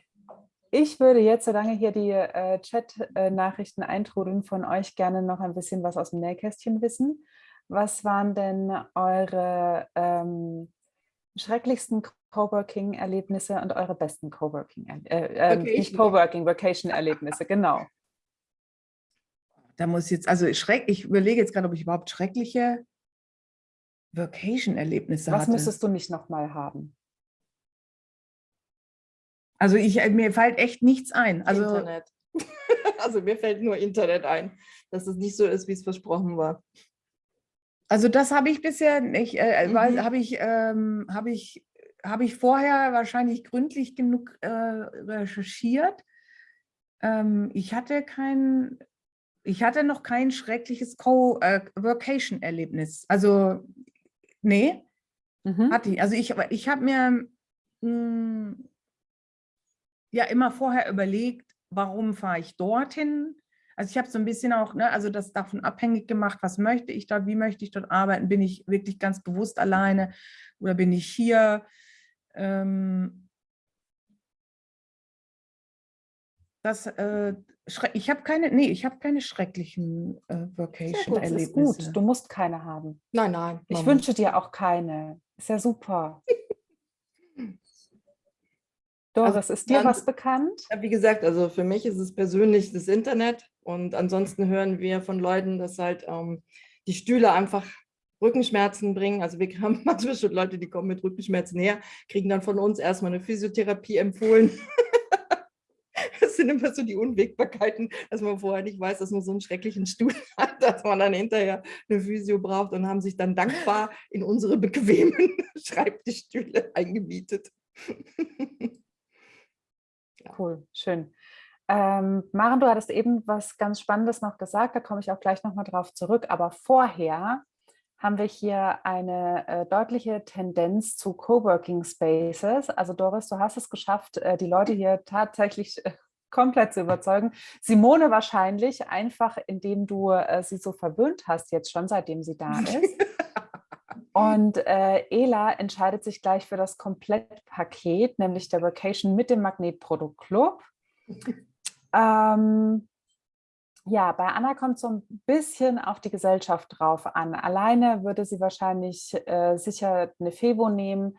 Ich würde jetzt, solange hier die äh, Chat-Nachrichten eintrudeln, von euch gerne noch ein bisschen was aus dem Nähkästchen wissen. Was waren denn eure ähm, schrecklichsten Coworking-Erlebnisse und eure besten Coworking, äh, äh, nicht Coworking, Vacation-Erlebnisse, genau. Da muss jetzt, also schreck, ich überlege jetzt gerade, ob ich überhaupt schreckliche Vacation-Erlebnisse hatte. Was müsstest du nicht nochmal haben? Also ich, äh, mir fällt echt nichts ein. Also, Internet. also mir fällt nur Internet ein, dass es nicht so ist, wie es versprochen war. Also das habe ich bisher nicht, äh, äh mhm. habe ich, ähm, habe ich, habe ich vorher wahrscheinlich gründlich genug äh, recherchiert. Ähm, ich hatte kein, ich hatte noch kein schreckliches Co-Workation-Erlebnis. Äh, also nee, mhm. hatte ich. Also ich, ich habe mir mh, hm, ja immer vorher überlegt, warum fahre ich dorthin? Also ich habe so ein bisschen auch, ne, also das davon abhängig gemacht, was möchte ich dort, wie möchte ich dort arbeiten, bin ich wirklich ganz bewusst alleine oder bin ich hier? Ähm, das, äh, ich habe keine, nee, ich habe keine schrecklichen äh, Vacation-Erlebnisse. gut, du musst keine haben. Nein, nein. Ich wünsche dir auch keine. Ist ja super. Doris, also, ist dir was bekannt? Ja, wie gesagt, also für mich ist es persönlich das Internet und ansonsten hören wir von Leuten, dass halt ähm, die Stühle einfach Rückenschmerzen bringen. Also wir haben manchmal schon Leute, die kommen mit Rückenschmerzen her, kriegen dann von uns erstmal eine Physiotherapie empfohlen. das sind immer so die Unwägbarkeiten, dass man vorher nicht weiß, dass man so einen schrecklichen Stuhl hat, dass man dann hinterher eine Physio braucht und haben sich dann dankbar in unsere bequemen Schreibtischstühle eingemietet. Cool, schön. Ähm, Maren, du hattest eben was ganz Spannendes noch gesagt, da komme ich auch gleich nochmal drauf zurück. Aber vorher haben wir hier eine äh, deutliche Tendenz zu Coworking Spaces. Also Doris, du hast es geschafft, äh, die Leute hier tatsächlich äh, komplett zu überzeugen. Simone wahrscheinlich, einfach indem du äh, sie so verwöhnt hast, jetzt schon seitdem sie da ist. Und äh, Ela entscheidet sich gleich für das Komplettpaket, nämlich der Vacation mit dem Magnetprodukt Club. ähm, ja, bei Anna kommt so ein bisschen auf die Gesellschaft drauf an. Alleine würde sie wahrscheinlich äh, sicher eine Fevo nehmen.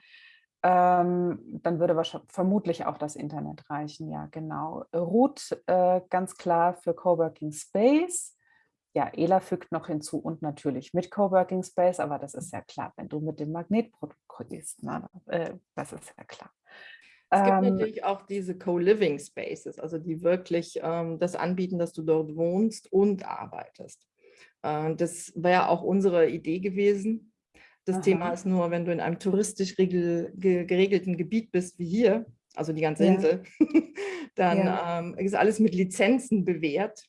Ähm, dann würde vermutlich auch das Internet reichen. Ja, genau. Ruth äh, ganz klar für Coworking Space ja, ELA fügt noch hinzu und natürlich mit Coworking Space, aber das ist ja klar, wenn du mit dem Magnetprodukt gehst, ne? äh, das ist ja klar. Es gibt ähm, natürlich auch diese Co-Living Spaces, also die wirklich ähm, das anbieten, dass du dort wohnst und arbeitest. Äh, das wäre auch unsere Idee gewesen. Das Aha. Thema ist nur, wenn du in einem touristisch regel, geregelten Gebiet bist, wie hier, also die ganze ja. Insel, dann ja. ähm, ist alles mit Lizenzen bewährt.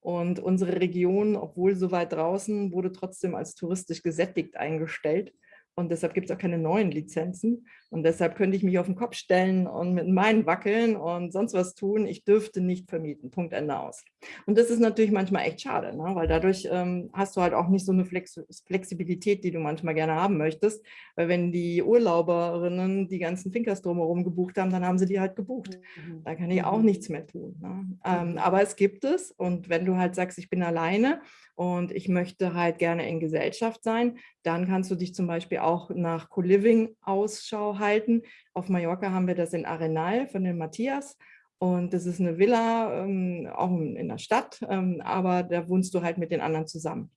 Und unsere Region, obwohl so weit draußen, wurde trotzdem als touristisch gesättigt eingestellt. Und deshalb gibt es auch keine neuen Lizenzen. Und deshalb könnte ich mich auf den Kopf stellen und mit meinen wackeln und sonst was tun. Ich dürfte nicht vermieten. Punkt Ende aus. Und das ist natürlich manchmal echt schade, ne? weil dadurch ähm, hast du halt auch nicht so eine Flex Flexibilität, die du manchmal gerne haben möchtest. Weil wenn die Urlauberinnen die ganzen Finkers drumherum gebucht haben, dann haben sie die halt gebucht. Mhm. Da kann ich auch mhm. nichts mehr tun. Ne? Ähm, mhm. aber es gibt es. Und wenn du halt sagst, ich bin alleine und ich möchte halt gerne in Gesellschaft sein, dann kannst du dich zum Beispiel auch nach Co-Living Ausschau halten. Auf Mallorca haben wir das in Arenal von dem Matthias. Und das ist eine Villa, ähm, auch in der Stadt, ähm, aber da wohnst du halt mit den anderen zusammen.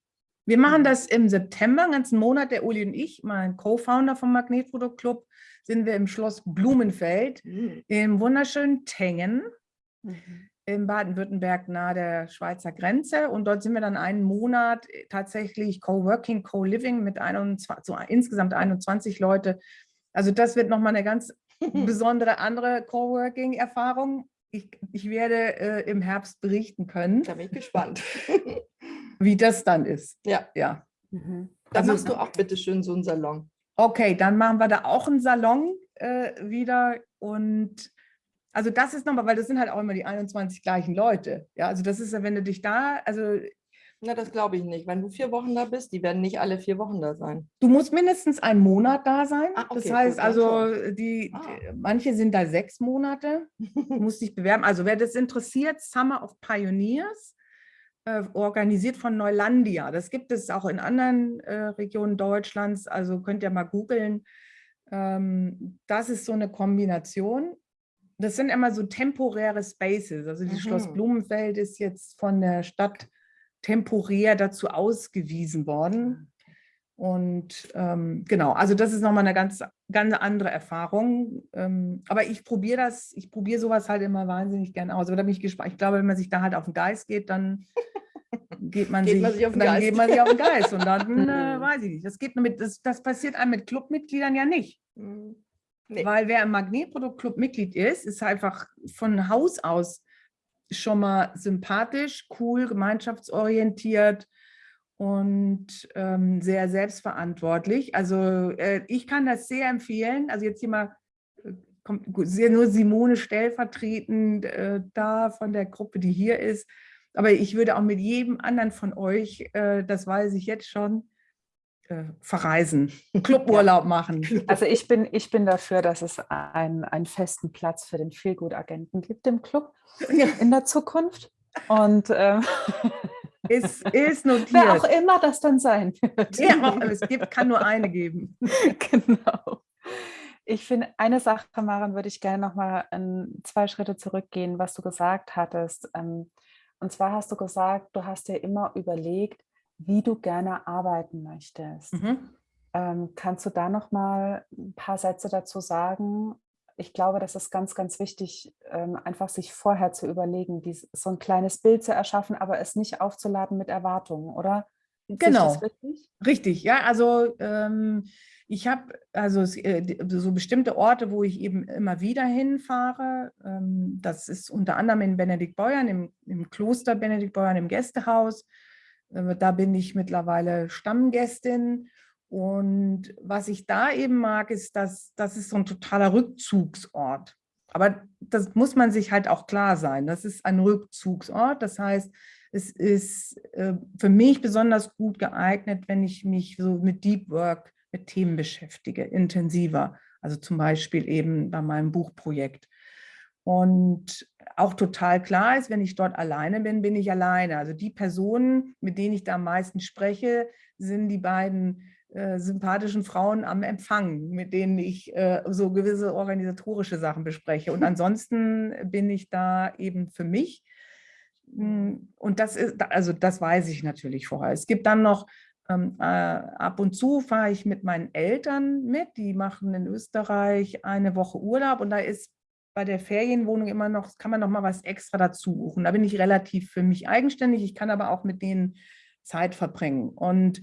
Wir machen das im September, einen ganzen Monat, der Uli und ich, mein Co-Founder vom Magnetprodukt Club, sind wir im Schloss Blumenfeld mhm. im wunderschönen Tengen. Mhm in Baden-Württemberg nahe der Schweizer Grenze und dort sind wir dann einen Monat tatsächlich Co-Working, Co-Living mit 21, so insgesamt 21 Leute. Also das wird nochmal eine ganz besondere andere Co-Working-Erfahrung. Ich, ich werde äh, im Herbst berichten können. Da bin ich gespannt. wie das dann ist. Ja. ja. Mhm. Dann also, machst du auch bitte schön so einen Salon. Okay, dann machen wir da auch einen Salon äh, wieder und also das ist nochmal, weil das sind halt auch immer die 21 gleichen Leute. Ja, also das ist ja, wenn du dich da, also na, das glaube ich nicht. Wenn du vier Wochen da bist, die werden nicht alle vier Wochen da sein. Du musst mindestens einen Monat da sein. Ah, okay, das heißt gut, also, die, ah. die, manche sind da sechs Monate. Du musst dich bewerben. Also wer das interessiert, Summer of Pioneers, äh, organisiert von Neulandia. Das gibt es auch in anderen äh, Regionen Deutschlands. Also könnt ihr mal googeln. Ähm, das ist so eine Kombination das sind immer so temporäre Spaces. Also das mhm. Schloss Blumenfeld ist jetzt von der Stadt temporär dazu ausgewiesen worden. Und ähm, genau, also das ist nochmal eine ganz, ganz andere Erfahrung. Ähm, aber ich probiere das, ich probiere sowas halt immer wahnsinnig gerne aus. Aber da bin ich gespannt. Ich glaube, wenn man sich da halt auf den Geist geht, dann geht man, geht sich, man sich, auf den dann Geist. geht man sich auf den Geist. Und dann äh, weiß ich nicht. Das, geht mit, das, das passiert einem mit Clubmitgliedern ja nicht. Mhm. Nee. Weil wer im Magnetproduktclub Mitglied ist, ist einfach von Haus aus schon mal sympathisch, cool, gemeinschaftsorientiert und ähm, sehr selbstverantwortlich. Also äh, ich kann das sehr empfehlen. Also jetzt hier mal äh, kommt nur Simone stellvertretend äh, da von der Gruppe, die hier ist. Aber ich würde auch mit jedem anderen von euch, äh, das weiß ich jetzt schon, äh, verreisen, Cluburlaub machen. Also ich bin, ich bin dafür, dass es ein, einen festen Platz für den Feelgood-Agenten gibt im Club ja. in der Zukunft. Und ähm, ist, ist notiert. Wer auch immer das dann sein wird. Ja, es gibt, kann nur eine geben. Genau. Ich finde, eine Sache, Maren, würde ich gerne noch mal zwei Schritte zurückgehen, was du gesagt hattest. Ähm, und zwar hast du gesagt, du hast dir immer überlegt, wie du gerne arbeiten möchtest. Mhm. Ähm, kannst du da noch mal ein paar Sätze dazu sagen? Ich glaube, das ist ganz, ganz wichtig, ähm, einfach sich vorher zu überlegen, dies, so ein kleines Bild zu erschaffen, aber es nicht aufzuladen mit Erwartungen, oder? Genau, richtig? richtig? ja. Also ähm, ich habe also äh, so bestimmte Orte, wo ich eben immer wieder hinfahre. Ähm, das ist unter anderem in Benediktbeuern, im, im Kloster Benediktbeuern, im Gästehaus. Äh, da bin ich mittlerweile Stammgästin. Und was ich da eben mag, ist, dass das ist so ein totaler Rückzugsort. Aber das muss man sich halt auch klar sein. Das ist ein Rückzugsort. Das heißt, es ist äh, für mich besonders gut geeignet, wenn ich mich so mit Deep Work, mit Themen beschäftige, intensiver. Also zum Beispiel eben bei meinem Buchprojekt. Und auch total klar ist, wenn ich dort alleine bin, bin ich alleine. Also die Personen, mit denen ich da am meisten spreche, sind die beiden äh, sympathischen Frauen am Empfang, mit denen ich äh, so gewisse organisatorische Sachen bespreche. Und ansonsten bin ich da eben für mich. Hm, und das ist, also das weiß ich natürlich vorher. Es gibt dann noch ähm, äh, ab und zu fahre ich mit meinen Eltern mit, die machen in Österreich eine Woche Urlaub und da ist bei der Ferienwohnung immer noch, kann man noch mal was extra dazu buchen. Da bin ich relativ für mich eigenständig. Ich kann aber auch mit denen Zeit verbringen. Und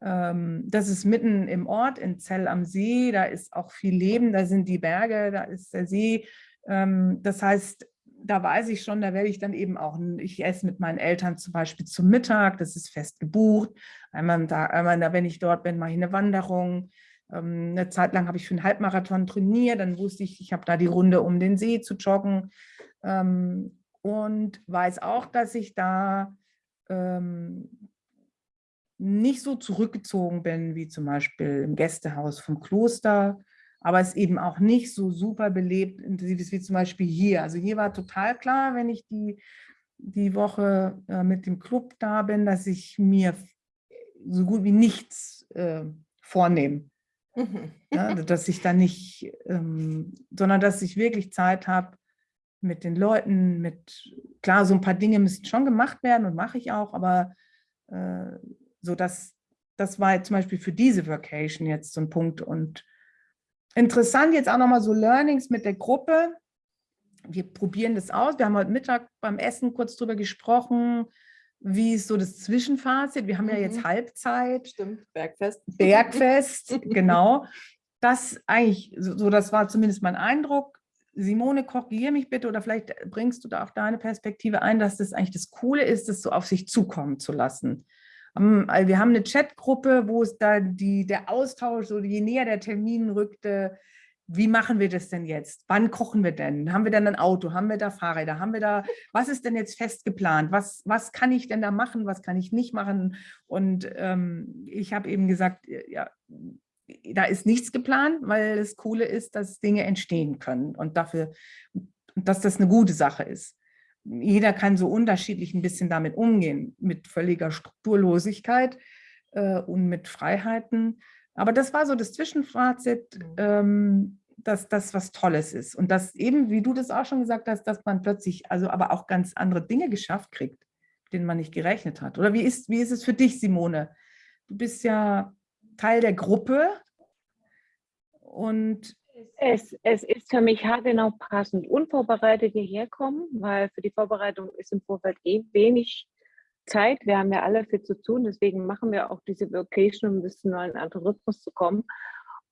ähm, das ist mitten im Ort, in Zell am See. Da ist auch viel Leben. Da sind die Berge, da ist der See. Ähm, das heißt, da weiß ich schon, da werde ich dann eben auch, ich esse mit meinen Eltern zum Beispiel zum Mittag, das ist fest gebucht. Einmal da, einmal da, wenn ich dort bin, mache ich eine Wanderung. Ähm, eine Zeit lang habe ich für einen Halbmarathon trainiert, dann wusste ich, ich habe da die Runde um den See zu joggen ähm, und weiß auch, dass ich da ähm, nicht so zurückgezogen bin, wie zum Beispiel im Gästehaus vom Kloster, aber es eben auch nicht so super belebt intensiv ist wie zum Beispiel hier. Also hier war total klar, wenn ich die, die Woche äh, mit dem Club da bin, dass ich mir so gut wie nichts äh, vornehme. Mhm. Ja, dass ich da nicht, ähm, sondern dass ich wirklich Zeit habe mit den Leuten, mit, klar, so ein paar Dinge müssen schon gemacht werden und mache ich auch, aber äh, so dass, das war jetzt zum Beispiel für diese Vacation jetzt so ein Punkt und interessant jetzt auch nochmal so Learnings mit der Gruppe. Wir probieren das aus. Wir haben heute Mittag beim Essen kurz drüber gesprochen, wie ist so das Zwischenfazit? Wir haben ja jetzt Mhm. Halbzeit. Stimmt, Bergfest. Bergfest, genau. Das eigentlich, so das war zumindest mein Eindruck. Simone, korrigiere mich bitte oder vielleicht bringst du da auch deine Perspektive ein, dass das eigentlich das Coole ist, das so auf sich zukommen zu lassen. Ähm, Wir haben eine Chatgruppe, wo es da die, der Austausch, so je näher der Termin rückte, wie machen wir das denn jetzt? Wann kochen wir denn? Haben wir denn ein Auto? Haben wir da Fahrräder? Haben wir da, was ist denn jetzt fest geplant? Was, was kann ich denn da machen? Was kann ich nicht machen? Und ähm, ich habe eben gesagt, ja, da ist nichts geplant, weil das Coole ist, dass Dinge entstehen können und dafür, dass das eine gute Sache ist. Jeder kann so unterschiedlich ein bisschen damit umgehen, mit völliger Strukturlosigkeit äh, und mit Freiheiten. Aber das war so das Zwischenfazit, Mhm. ähm, dass das was Tolles ist. Und dass eben, wie du das auch schon gesagt hast, dass man plötzlich also aber auch ganz andere Dinge geschafft kriegt, denen man nicht gerechnet hat. Oder wie ist, wie ist es für dich, Simone? Du bist ja Teil der Gruppe und Es, es ist für mich haargenau passend. Unvorbereitet hierher kommen, weil für die Vorbereitung ist im Vorfeld eh wenig Zeit. Wir haben ja alle viel zu tun, deswegen machen wir auch diese Vocation, um ein bisschen in einen anderen zu kommen.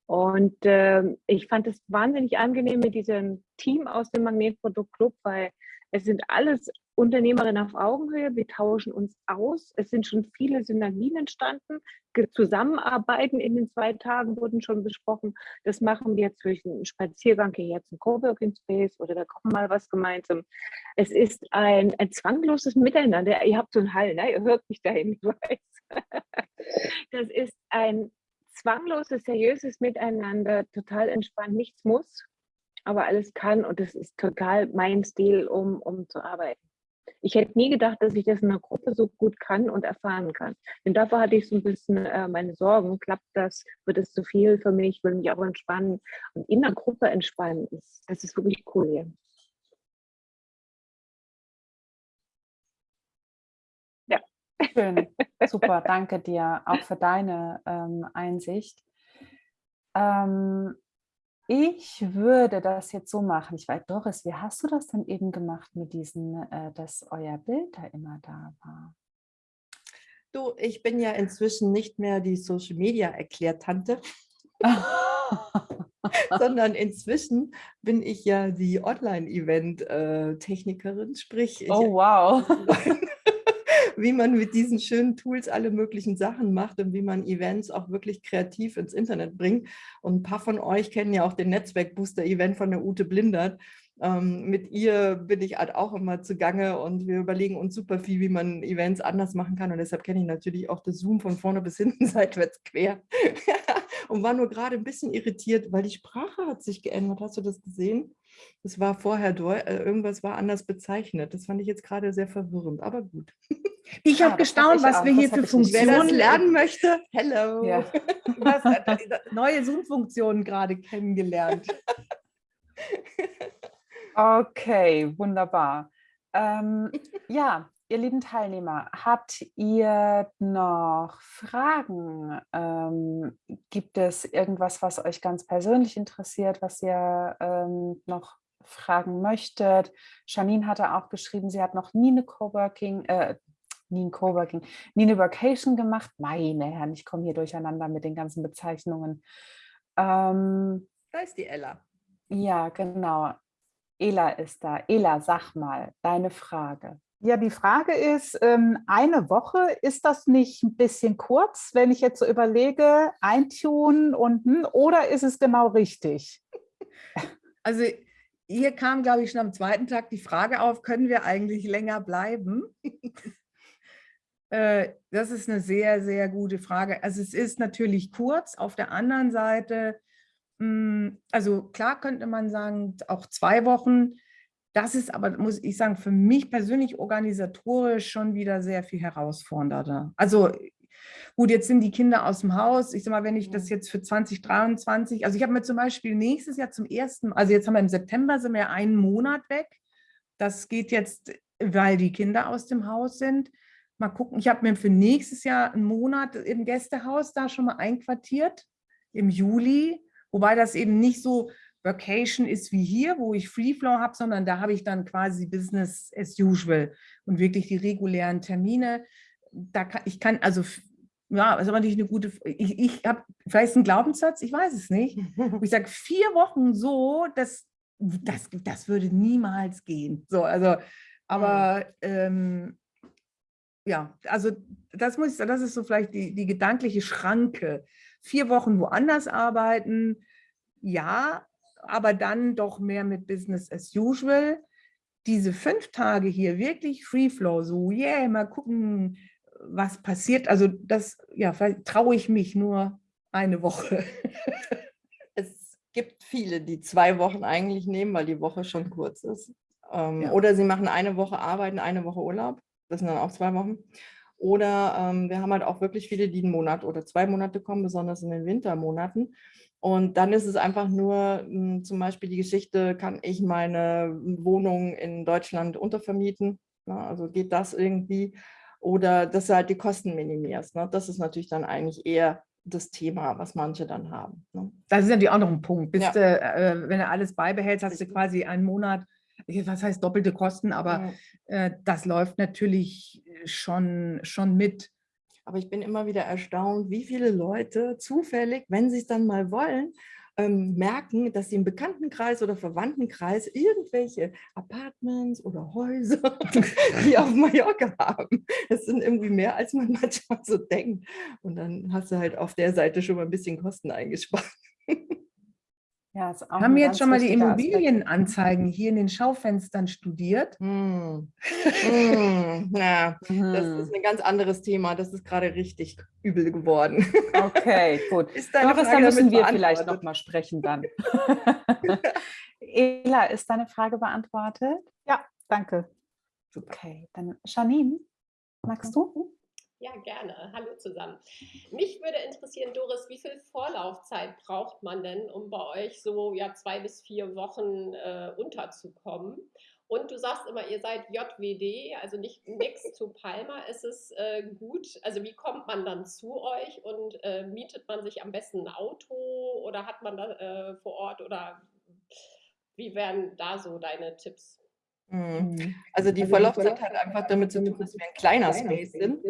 Und ähm, ich fand es wahnsinnig angenehm mit diesem Team aus dem Magnetprodukt Club, weil es sind alles Unternehmerinnen auf Augenhöhe. Wir tauschen uns aus. Es sind schon viele Synergien entstanden. Zusammenarbeiten in den zwei Tagen wurden schon besprochen. Das machen wir durch einen Spaziergang hierher zum Coworking Space oder da kochen mal was gemeinsam. Es ist ein, ein zwangloses Miteinander. Ihr habt so einen Hall, ne? ihr hört mich dahin, ich weiß. Das ist ein zwangloses, seriöses Miteinander, total entspannt, nichts muss, aber alles kann und das ist total mein Stil, um, um zu arbeiten. Ich hätte nie gedacht, dass ich das in einer Gruppe so gut kann und erfahren kann. Denn dafür hatte ich so ein bisschen äh, meine Sorgen. Klappt das? Wird es zu viel für mich? Ich will mich auch entspannen. Und in der Gruppe entspannen, ist, das ist wirklich cool hier. Schön, super, danke dir auch für deine ähm, Einsicht. Ähm, ich würde das jetzt so machen. Ich weiß, Doris, wie hast du das denn eben gemacht mit diesen, äh, dass euer Bild da immer da war? Du, ich bin ja inzwischen nicht mehr die Social Media Erklärtante, sondern inzwischen bin ich ja die Online-Event-Technikerin, sprich, ich, oh, wow. wie man mit diesen schönen Tools alle möglichen Sachen macht und wie man Events auch wirklich kreativ ins Internet bringt. Und ein paar von euch kennen ja auch den Netzwerkbooster-Event von der Ute Blindert. Ähm, mit ihr bin ich halt auch immer zugange und wir überlegen uns super viel, wie man Events anders machen kann. Und deshalb kenne ich natürlich auch das Zoom von vorne bis hinten, seitwärts quer. Und war nur gerade ein bisschen irritiert, weil die Sprache hat sich geändert. Hast du das gesehen? Das war vorher, deu- äh, irgendwas war anders bezeichnet. Das fand ich jetzt gerade sehr verwirrend, aber gut. ich Ja, habe das hab gestaunt, ich was auch. wir hier Das für. Wer das Funktionen lernen möchte, hello. Ja. was, äh, neue Zoom-Funktionen gerade kennengelernt. Okay, wunderbar. Ähm, ja, ihr lieben Teilnehmer, habt ihr noch Fragen? Ähm, gibt es irgendwas, was euch ganz persönlich interessiert, was ihr ähm, noch fragen möchtet? Janine hatte auch geschrieben, sie hat noch nie eine Coworking, äh, nie ein Coworking, nie eine Vacation gemacht. Meine Herren, ich komme hier durcheinander mit den ganzen Bezeichnungen. Ähm, Da ist die Ella. ja, genau. Ela ist da. Ela, sag mal, deine Frage. Ja, die Frage ist, ähm, eine Woche, ist das nicht ein bisschen kurz, wenn ich jetzt so überlege, eintun und, hm, oder ist es genau richtig? Also hier kam, glaube ich, schon am zweiten Tag die Frage auf, können wir eigentlich länger bleiben? Äh, Das ist eine sehr, sehr gute Frage. Also es ist natürlich kurz. Auf der anderen Seite, mh, also klar könnte man sagen, auch zwei Wochen. Das ist aber, muss ich sagen, für mich persönlich organisatorisch schon wieder sehr viel herausfordernder. Also Gut, jetzt sind die Kinder aus dem Haus. Ich sag mal, wenn ich das jetzt für 2023, also ich habe mir zum Beispiel nächstes Jahr zum ersten, also jetzt haben wir im September sind wir einen Monat weg. Das geht jetzt, weil die Kinder aus dem Haus sind. Mal gucken, ich habe mir für nächstes Jahr einen Monat im Gästehaus da schon mal einquartiert, im Juli, wobei das eben nicht so Vacation ist wie hier, wo ich Free Flow habe, sondern da habe ich dann quasi Business as usual und wirklich die regulären Termine. Da kann, ich kann, also ja, ist aber nicht eine gute, ich, ich habe vielleicht einen Glaubenssatz, ich weiß es nicht. ich sage, vier Wochen so, das, das, das würde niemals gehen. So, also, aber ähm, ja, also das muss ich sagen, das ist so vielleicht die, die gedankliche Schranke. Vier Wochen woanders arbeiten, ja, aber dann doch mehr mit Business as usual. Diese fünf Tage hier wirklich Free Flow, so yeah, mal gucken, was passiert. Also das, ja, traue ich mich nur eine Woche. es gibt viele, die zwei Wochen eigentlich nehmen, weil die Woche schon kurz ist. Ähm, Ja. Oder sie machen eine Woche arbeiten, eine Woche Urlaub. Das sind dann auch zwei Wochen. Oder ähm, wir haben halt auch wirklich viele, die einen Monat oder zwei Monate kommen, besonders in den Wintermonaten. Und dann ist es einfach nur mh, zum Beispiel die Geschichte, kann ich meine Wohnung in Deutschland untervermieten? Ne? Also geht das irgendwie? Oder dass du halt die Kosten minimierst. Ne? Das ist natürlich dann eigentlich eher das Thema, was manche dann haben. Ne? Das ist natürlich auch noch ein Punkt. Bist Ja. du, äh, wenn du alles beibehältst, hast du quasi einen Monat, was heißt doppelte Kosten, aber Ja. äh, das läuft natürlich schon, schon mit. Aber ich bin immer wieder erstaunt, wie viele Leute zufällig, wenn sie es dann mal wollen, ähm, merken, dass sie im Bekanntenkreis oder Verwandtenkreis irgendwelche Apartments oder Häuser hier auf Mallorca haben. Das sind irgendwie mehr, als man manchmal so denkt. Und dann hast du halt auf der Seite schon mal ein bisschen Kosten eingespart. Ja, ist auch Haben wir jetzt schon mal die. Immobilienanzeigen hier in den Schaufenstern studiert? Hm. Hm. Ja, das Mhm. ist ein ganz anderes Thema. Das ist gerade richtig übel geworden. Okay, gut. Ist deine Doris, da müssen damit wir vielleicht noch mal sprechen dann. Ela, ist deine Frage beantwortet? Ja, danke. Okay, dann Janine, magst du? Ja, gerne. Hallo zusammen. Mich würde interessieren, Doris, wie viel Vorlaufzeit braucht man denn, um bei euch so ja, zwei bis vier Wochen äh, unterzukommen? Und du sagst immer, ihr seid JWD, also nicht nichts zu Palma. Ist es äh, gut? Also wie kommt man dann zu euch und äh, mietet man sich am besten ein Auto oder hat man da äh, vor Ort oder wie wären da so deine Tipps? Hm. Also die Vorlaufzeit hat einfach damit zu tun, dass wir ein kleiner Space sind.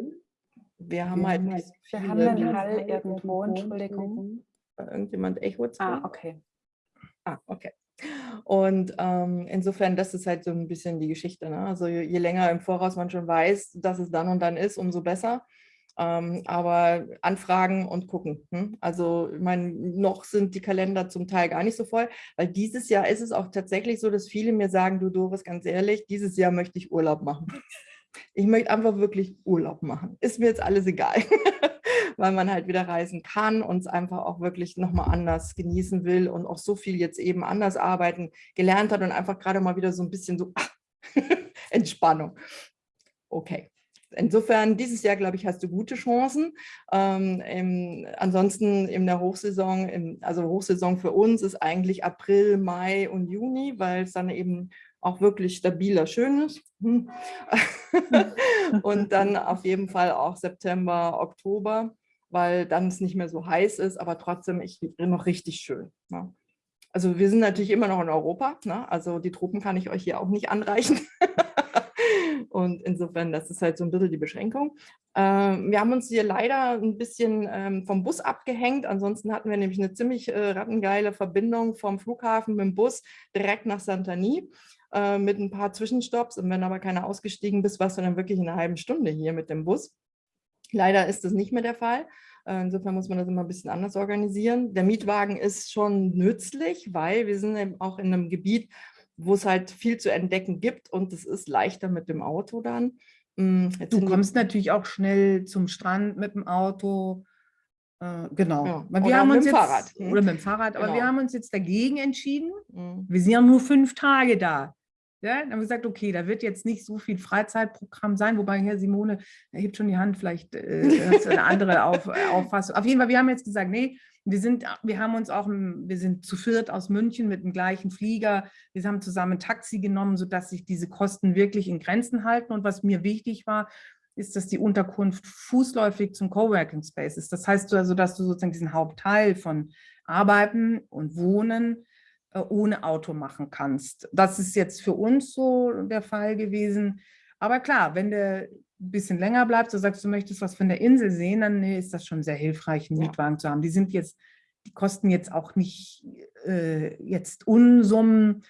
Wir haben halt nicht so Wir haben einen Hall irgendwo, Entschuldigung. irgendjemand Echo zu. Ah, okay. Ah, okay. Und ähm, insofern, das ist halt so ein bisschen die Geschichte. Ne? Also je, je länger im Voraus man schon weiß, dass es dann und dann ist, umso besser. Ähm, aber anfragen und gucken. Hm? Also ich meine, noch sind die Kalender zum Teil gar nicht so voll, weil dieses Jahr ist es auch tatsächlich so, dass viele mir sagen, du Doris, ganz ehrlich, dieses Jahr möchte ich Urlaub machen. Ich möchte einfach wirklich Urlaub machen. Ist mir jetzt alles egal, weil man halt wieder reisen kann und es einfach auch wirklich nochmal anders genießen will und auch so viel jetzt eben anders arbeiten gelernt hat und einfach gerade mal wieder so ein bisschen so Entspannung. Okay. Insofern, dieses Jahr, glaube ich, hast du gute Chancen. Ähm, im, ansonsten in der Hochsaison, im, also Hochsaison für uns ist eigentlich April, Mai und Juni, weil es dann eben auch wirklich stabiler schön ist. Hm. und dann auf jeden Fall auch September, Oktober, weil dann es nicht mehr so heiß ist, aber trotzdem ich, noch richtig schön. Ne? Also wir sind natürlich immer noch in Europa, ne? also die Truppen kann ich euch hier auch nicht anreichen. Und insofern, das ist halt so ein bisschen die Beschränkung. Ähm, wir haben uns hier leider ein bisschen ähm, vom Bus abgehängt. Ansonsten hatten wir nämlich eine ziemlich äh, rattengeile Verbindung vom Flughafen mit dem Bus direkt nach Santani äh, mit ein paar Zwischenstopps. Und wenn aber keiner ausgestiegen bist, warst du dann wirklich in einer halben Stunde hier mit dem Bus. Leider ist das nicht mehr der Fall. Äh, Insofern muss man das immer ein bisschen anders organisieren. Der Mietwagen ist schon nützlich, weil wir sind eben auch in einem Gebiet, wo es halt viel zu entdecken gibt und es ist leichter mit dem Auto dann. Mm, Jetzt Du kommst natürlich auch schnell zum Strand mit dem Auto. Äh, genau. Ja, Weil oder haben mit uns dem jetzt, Fahrrad. Hm. Oder mit dem Fahrrad. Aber wir Genau. haben uns jetzt dagegen entschieden. Mm, Wir sind ja nur fünf Tage da. Ja, dann haben wir gesagt, okay, da wird jetzt nicht so viel Freizeitprogramm sein, wobei Herr Simone hebt schon die Hand, vielleicht äh, eine andere Auf, Auffassung. Auf jeden Fall, wir haben jetzt gesagt, nee, wir sind, wir haben uns auch, wir sind zu viert aus München mit dem gleichen Flieger. Wir haben zusammen ein Taxi genommen, sodass sich diese Kosten wirklich in Grenzen halten. Und was mir wichtig war, ist, dass die Unterkunft fußläufig zum Coworking Space ist. Das heißt also, dass du sozusagen diesen Hauptteil von Arbeiten und Wohnen ohne Auto machen kannst. Das ist jetzt für uns so der Fall gewesen. Aber klar, wenn du ein bisschen länger bleibst, du sagst, du möchtest was von der Insel sehen, dann ist das schon sehr hilfreich, einen Mietwagen zu haben. Die sind jetzt, die kosten jetzt auch nicht äh, jetzt Unsummen.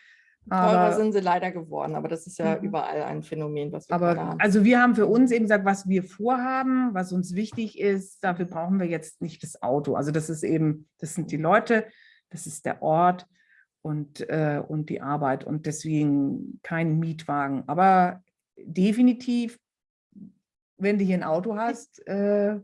Teurer sind sie leider geworden, aber das ist ja mhm. überall ein Phänomen, was wir aber, haben. Also wir haben für uns eben gesagt, was wir vorhaben, was uns wichtig ist, dafür brauchen wir jetzt nicht das Auto. Also das ist eben, das sind die Leute, das ist der Ort und, äh, und die Arbeit und deswegen kein Mietwagen. Aber definitiv wenn du hier ein Auto hast, äh,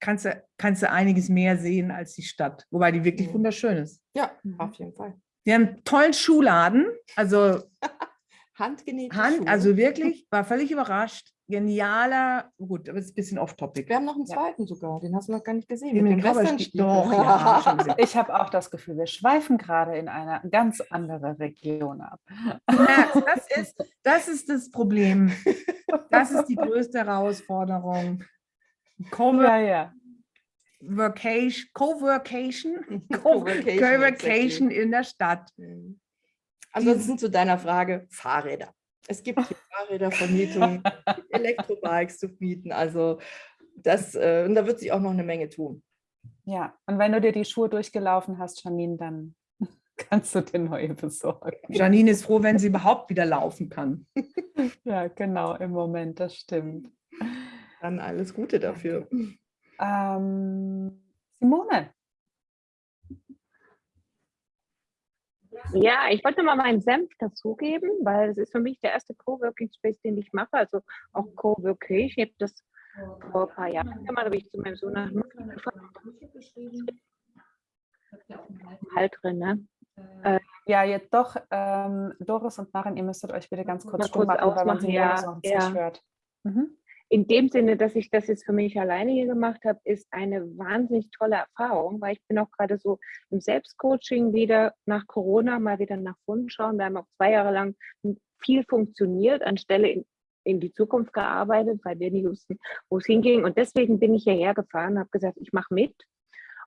kannst, du, kannst du einiges mehr sehen als die Stadt. Wobei die wirklich wunderschön ist. Ja, auf jeden Fall. Wir haben einen tollen Schuhladen. Also handgenähte Hand, Schuhe. Also wirklich, war völlig überrascht. Genialer, gut, aber es ist ein bisschen off-topic. Wir haben noch einen zweiten ja. sogar, den hast du noch gar nicht gesehen. Den mit den Doch, ja, ich habe auch das Gefühl, wir schweifen gerade in eine ganz andere Region ab. das, ist, das ist das Problem. Das ist die größte Herausforderung. Co ja, ja. Workation, Co-Workation, Co-Workation in der Stadt. Ansonsten zu deiner Frage, Fahrräder. Es gibt hier Fahrrädervermietung, Elektrobikes zu mieten. Also das, äh, und da wird sich auch noch eine Menge tun. Ja, und wenn du dir die Schuhe durchgelaufen hast, Janine, dann kannst du dir neue besorgen. Janine ist froh, wenn sie überhaupt wieder laufen kann. ja, genau, im Moment, das stimmt. Dann alles Gute dafür. Ähm, Simone, Ja, ich wollte mal meinen Senf dazugeben, weil es ist für mich der erste Coworking Space, den ich mache, also auch Coworking. Ich habe das vor ein paar Jahren gemacht, habe ich zu meinem Sohn nach Halt drin, ne? Äh, ja, jetzt doch, ähm, Doris und Maren, ihr müsstet euch bitte ganz kurz stumm machen, weil man sie ja, noch nicht ja. hört. Mhm in dem Sinne, dass ich das jetzt für mich alleine hier gemacht habe, ist eine wahnsinnig tolle Erfahrung, weil ich bin auch gerade so im Selbstcoaching wieder nach Corona mal wieder nach vorne schauen. Wir haben auch zwei Jahre lang viel funktioniert, anstelle in, in die Zukunft gearbeitet, weil wir nicht wussten, wo es hinging. Und deswegen bin ich hierher gefahren, habe gesagt, ich mache mit.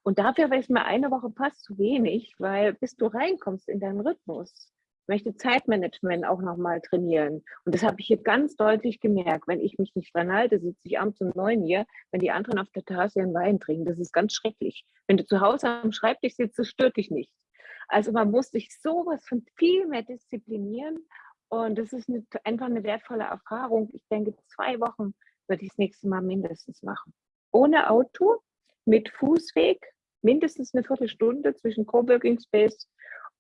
Und dafür war es mir eine Woche fast zu wenig, weil bis du reinkommst in deinen Rhythmus, möchte Zeitmanagement auch nochmal trainieren. Und das habe ich hier ganz deutlich gemerkt. Wenn ich mich nicht dran halte, sitze ich abends um neun hier, wenn die anderen auf der Terrasse ihren Wein trinken. Das ist ganz schrecklich. Wenn du zu Hause am Schreibtisch sitzt, das stört dich nicht. Also man muss sich sowas von viel mehr disziplinieren. Und das ist eine, einfach eine wertvolle Erfahrung. Ich denke, zwei Wochen würde ich das nächste Mal mindestens machen. Ohne Auto, mit Fußweg, mindestens eine Viertelstunde zwischen Coworking Space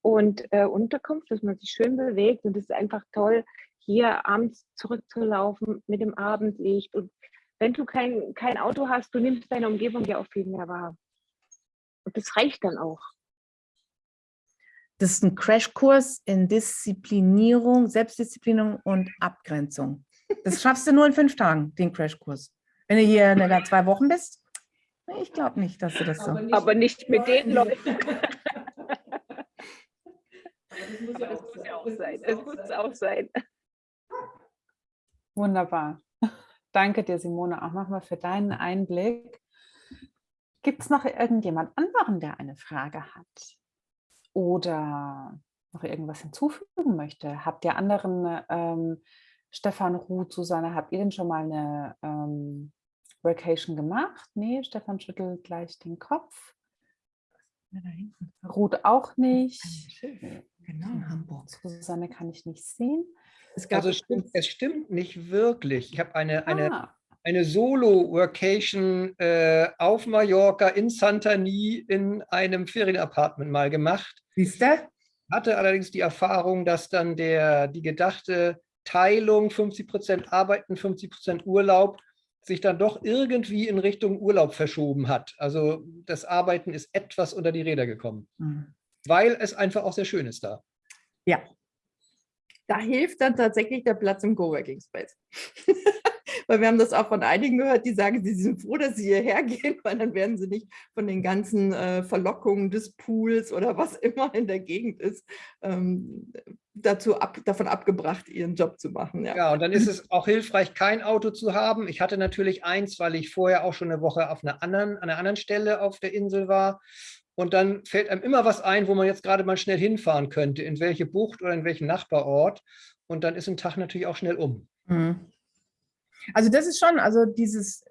und äh, Unterkunft, dass man sich schön bewegt. Und es ist einfach toll, hier abends zurückzulaufen mit dem Abendlicht. Und wenn du kein, kein Auto hast, du nimmst deine Umgebung ja auch viel mehr wahr. Und das reicht dann auch. Das ist ein Crashkurs in Disziplinierung, Selbstdisziplinierung und Abgrenzung. Das schaffst du nur in fünf Tagen, den Crashkurs. Wenn du hier in zwei Wochen bist, ich glaube nicht, dass du das so. Aber nicht, Aber nicht mit den Leuten. Das muss ja, das muss ja auch sein. Es muss auch sein. Wunderbar. Danke dir, Simone, auch nochmal für deinen Einblick. Gibt es noch irgendjemand anderen, der eine Frage hat oder noch irgendwas hinzufügen möchte? Habt ihr anderen, ähm, Stefan Ruth, Susanne, habt ihr denn schon mal eine ähm, Vacation gemacht? Nee, Stefan schüttelt gleich den Kopf. Ruth auch nicht. Genau, in Hamburg. Susanne kann ich nicht sehen. Es, also es, stimmt, es stimmt nicht wirklich. Ich habe eine, eine, ah. eine Solo-Workation äh, auf Mallorca in Santani in einem Ferienapartment mal gemacht. Siehst du? Hatte allerdings die Erfahrung, dass dann der, die gedachte Teilung 50 Prozent Arbeiten, 50 Prozent Urlaub sich dann doch irgendwie in Richtung Urlaub verschoben hat. Also das Arbeiten ist etwas unter die Räder gekommen. Mhm weil es einfach auch sehr schön ist da. Ja. da hilft dann tatsächlich der Platz im Coworking Space. weil wir haben das auch von einigen gehört, die sagen, sie sind froh, dass sie hierher gehen, weil dann werden sie nicht von den ganzen äh, Verlockungen des Pools oder was immer in der Gegend ist, ähm, dazu ab, davon abgebracht, ihren Job zu machen. Ja. ja, und dann ist es auch hilfreich, kein Auto zu haben. Ich hatte natürlich eins, weil ich vorher auch schon eine Woche auf einer anderen, an einer anderen Stelle auf der Insel war. Und dann fällt einem immer was ein, wo man jetzt gerade mal schnell hinfahren könnte, in welche Bucht oder in welchen Nachbarort. Und dann ist ein Tag natürlich auch schnell um. Mhm. Also das ist schon, also dieses,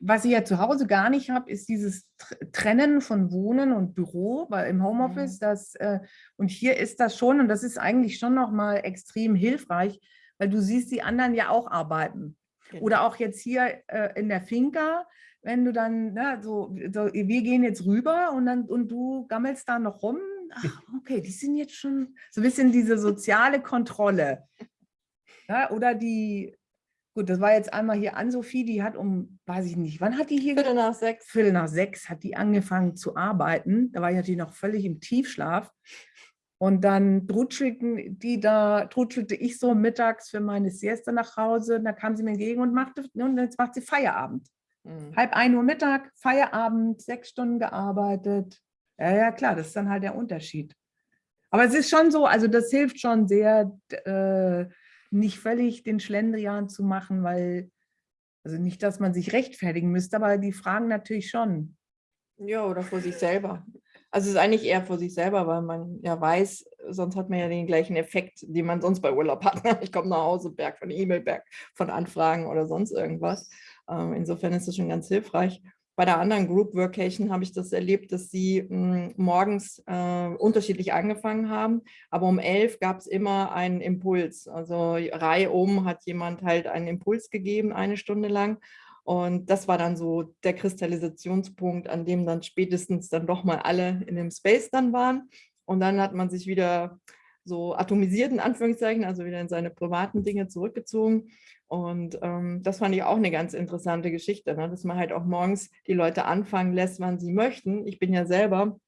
was ich ja zu Hause gar nicht habe, ist dieses Trennen von Wohnen und Büro, weil im Homeoffice, mhm. das, äh, und hier ist das schon, und das ist eigentlich schon nochmal extrem hilfreich, weil du siehst die anderen ja auch arbeiten. Genau. Oder auch jetzt hier äh, in der Finca, wenn du dann, ne, so, so, wir gehen jetzt rüber und dann und du gammelst da noch rum. Ach, okay, die sind jetzt schon so ein bisschen diese soziale Kontrolle. Ja, oder die, Gut, das war jetzt einmal hier an Sophie, die hat um, weiß ich nicht, wann hat die hier? Viertel nach sechs. Viertel nach sechs hat die angefangen zu arbeiten. Da war ich natürlich noch völlig im Tiefschlaf. Und dann drutschelten die da, drutschelte ich so mittags für meine Siesta nach Hause. Da kam sie mir entgegen und machte, und jetzt macht sie Feierabend. Mhm. Halb ein Uhr Mittag, Feierabend, sechs Stunden gearbeitet. Ja, ja, klar, das ist dann halt der Unterschied. Aber es ist schon so, also das hilft schon sehr, äh, nicht völlig den Schlendrian zu machen, weil, also nicht, dass man sich rechtfertigen müsste, aber die fragen natürlich schon. Ja, oder vor sich selber. Also es ist eigentlich eher vor sich selber, weil man ja weiß, sonst hat man ja den gleichen Effekt, den man sonst bei Urlaub hat. Ich komme nach Hause, Berg von E-Mail, Berg von Anfragen oder sonst irgendwas. Ähm, insofern ist das schon ganz hilfreich. Bei der anderen Group Workation habe ich das erlebt, dass sie mh, hm, morgens äh, unterschiedlich angefangen haben, aber um elf gab es immer einen Impuls. Also Reihe um hat jemand halt einen Impuls gegeben, eine Stunde lang. Und das war dann so der Kristallisationspunkt, an dem dann spätestens dann doch mal alle in dem Space dann waren. Und dann hat man sich wieder so atomisiert, in Anführungszeichen, also wieder in seine privaten Dinge zurückgezogen. Und ähm, das fand ich auch eine ganz interessante Geschichte, ne? dass man halt auch morgens die Leute anfangen lässt, wann sie möchten. Ich bin ja selber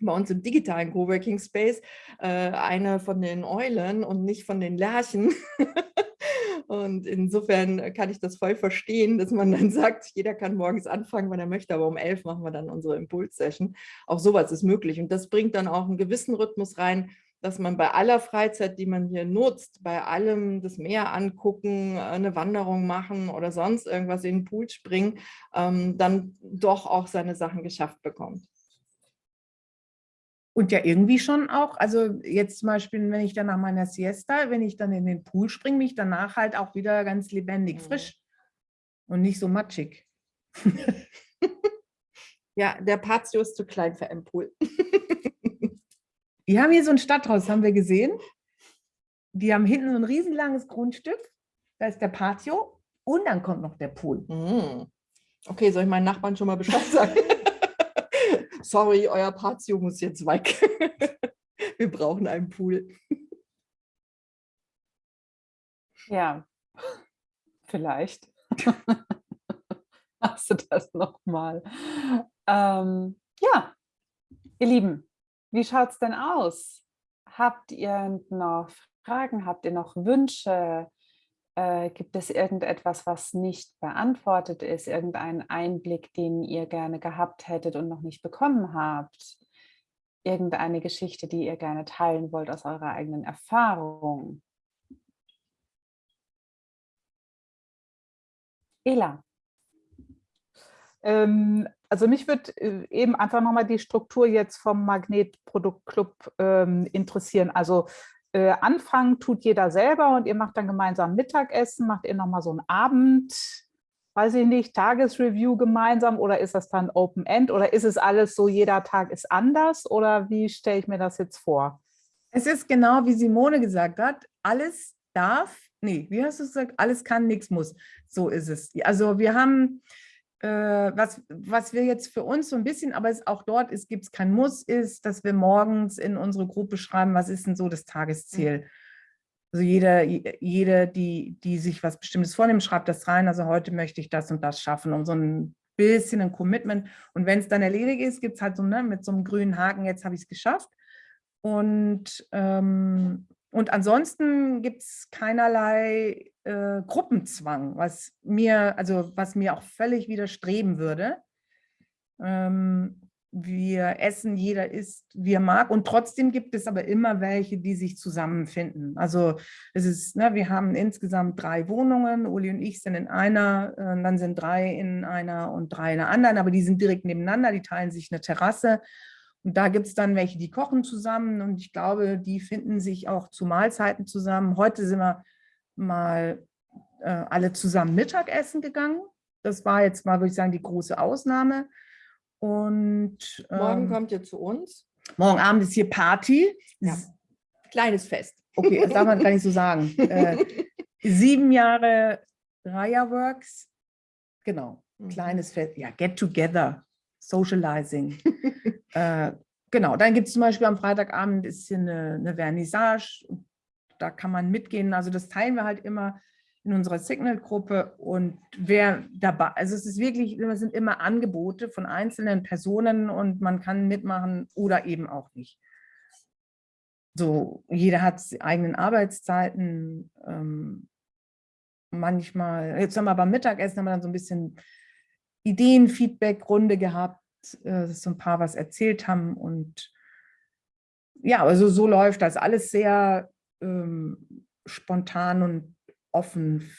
bei uns im digitalen Coworking Space äh, eine von den Eulen und nicht von den Lerchen. und insofern kann ich das voll verstehen, dass man dann sagt, jeder kann morgens anfangen, wenn er möchte, aber um elf machen wir dann unsere Impulssession. Auch sowas ist möglich und das bringt dann auch einen gewissen Rhythmus rein, dass man bei aller Freizeit, die man hier nutzt, bei allem das Meer angucken, eine Wanderung machen oder sonst irgendwas in den Pool springen, ähm, dann doch auch seine Sachen geschafft bekommt. Und ja irgendwie schon auch, also jetzt zum Beispiel, wenn ich dann nach meiner Siesta, wenn ich dann in den Pool springe, mich danach halt auch wieder ganz lebendig, mhm. frisch und nicht so matschig. ja, der Patio ist zu klein für einen Pool. Die haben hier so ein Stadthaus, haben wir gesehen. Die haben hinten so ein riesenlanges Grundstück. Da ist der Patio und dann kommt noch der Pool. Mhm. Okay, soll ich meinen Nachbarn schon mal Bescheid sagen? Sorry, euer Patio muss jetzt weg. wir brauchen einen Pool. Ja, vielleicht. Hast du das nochmal? Ähm, ja, ihr Lieben, wie schaut es denn aus? Habt ihr noch Fragen? Habt ihr noch Wünsche? Äh, gibt es irgendetwas, was nicht beantwortet ist? Irgendeinen Einblick, den ihr gerne gehabt hättet und noch nicht bekommen habt? Irgendeine Geschichte, die ihr gerne teilen wollt aus eurer eigenen Erfahrung? Ela. Ähm, also mich würde äh, eben einfach nochmal die Struktur jetzt vom Magnetproduktclub ähm, interessieren. Also äh, anfangen tut jeder selber und ihr macht dann gemeinsam Mittagessen, macht ihr nochmal so einen Abend, weiß ich nicht, Tagesreview gemeinsam oder ist das dann Open End oder ist es alles so, jeder Tag ist anders oder wie stelle ich mir das jetzt vor? Es ist genau, wie Simone gesagt hat, alles darf, nee, wie hast du gesagt, alles kann, nichts muss. So ist es. Also wir haben was, was wir jetzt für uns so ein bisschen, aber es auch dort ist, gibt es kein Muss, ist, dass wir morgens in unsere Gruppe schreiben, was ist denn so das Tagesziel. Mhm. Also jede, jede die, die sich was Bestimmtes vornimmt, schreibt das rein. Also heute möchte ich das und das schaffen, um so ein bisschen ein Commitment. Und wenn es dann erledigt ist, gibt es halt so ne, mit so einem grünen Haken, jetzt habe ich es geschafft. Und ähm, Und ansonsten gibt es keinerlei äh, Gruppenzwang, was mir, also was mir auch völlig widerstreben würde. Ähm, wir essen, jeder isst, wie er mag. Und trotzdem gibt es aber immer welche, die sich zusammenfinden. Also es ist, ne, wir haben insgesamt drei Wohnungen. Uli und ich sind in einer, äh, dann sind drei in einer und drei in der anderen, aber die sind direkt nebeneinander, die teilen sich eine Terrasse. Und da gibt es dann welche, die kochen zusammen und ich glaube, die finden sich auch zu Mahlzeiten zusammen. Heute sind wir mal äh, alle zusammen Mittagessen gegangen. Das war jetzt mal, würde ich sagen, die große Ausnahme. Und Morgen ähm, kommt ihr zu uns. morgen Abend ist hier Party. Ja. Kleines Fest. Okay, das darf man gar nicht so sagen. Äh, sieben Jahre Raya Works. Genau, Mhm. kleines Fest. Ja, Get Together, Socializing. äh, genau, dann gibt es zum Beispiel am Freitagabend ist hier eine, eine Vernissage. Da kann man mitgehen. Also das teilen wir halt immer in unserer Signal-Gruppe und wer dabei, also es ist wirklich, es sind immer Angebote von einzelnen Personen und man kann mitmachen oder eben auch nicht. So, jeder hat eigenen Arbeitszeiten. Ähm, manchmal, jetzt haben wir beim Mittagessen haben wir dann so ein bisschen Ideen-Feedback-Runde gehabt, äh, dass so ein paar was erzählt haben und ja, also so läuft das alles sehr ähm, spontan und offen.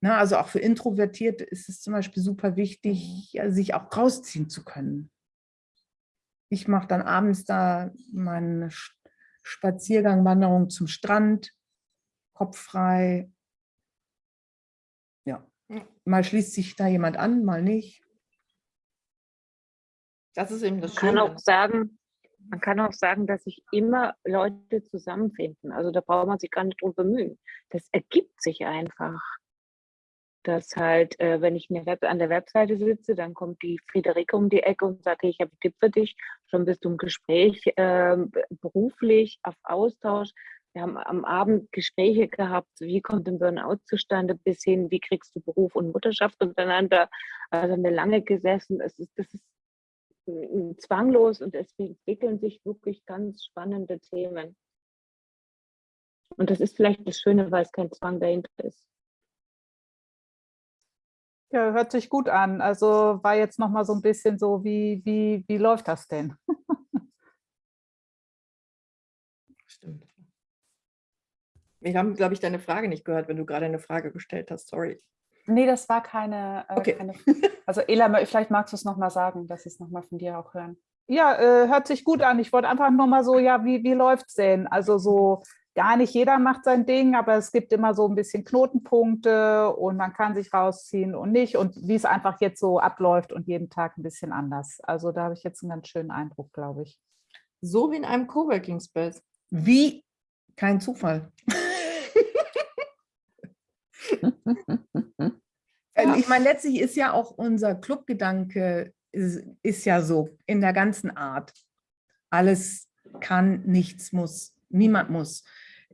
Na, also auch für Introvertierte ist es zum Beispiel super wichtig, ja, sich auch rausziehen zu können. Ich mache dann abends da meine Sch- Spaziergang, Wanderung zum Strand, Kopf frei. Ja, mal schließt sich da jemand an, mal nicht. Das ist eben das Man kann Schöne. auch sagen, man kann auch sagen, dass sich immer Leute zusammenfinden. Also da braucht man sich gar nicht drum bemühen. Das ergibt sich einfach. Dass halt, äh, wenn ich an der Webseite sitze, dann kommt die Friederike um die Ecke und sagt, hey, ich habe einen Tipp für dich. Schon bist du im Gespräch, ähm, beruflich, auf Austausch. Wir haben am Abend Gespräche gehabt, wie kommt ein Burnout zustande, bis hin, wie kriegst du Beruf und Mutterschaft untereinander. Also haben wir lange gesessen. Es ist, das ist zwanglos und es entwickeln sich wirklich ganz spannende Themen. Und das ist vielleicht das Schöne, weil es kein Zwang dahinter ist. Ja, hört sich gut an. Also war jetzt noch mal so ein bisschen so, wie, wie, wie läuft das denn? Stimmt. Wir haben, glaube ich, deine Frage nicht gehört, wenn du gerade eine Frage gestellt hast. Sorry. Nee, das war keine, äh, Okay. keine Also Ela, vielleicht magst du es nochmal sagen, dass sie es nochmal von dir auch hören. Ja, äh, hört sich gut an. Ich wollte einfach nur mal so, ja, wie, wie läuft es denn? Also so, gar nicht jeder macht sein Ding, aber es gibt immer so ein bisschen Knotenpunkte und man kann sich rausziehen und nicht und wie es einfach jetzt so abläuft und jeden Tag ein bisschen anders. Also da habe ich jetzt einen ganz schönen Eindruck, glaube ich. So wie in einem Coworking Space. Wie kein Zufall. Ich meine, letztlich ist ja auch unser Clubgedanke, ist, ist ja so in der ganzen Art. Alles kann, nichts muss, niemand muss.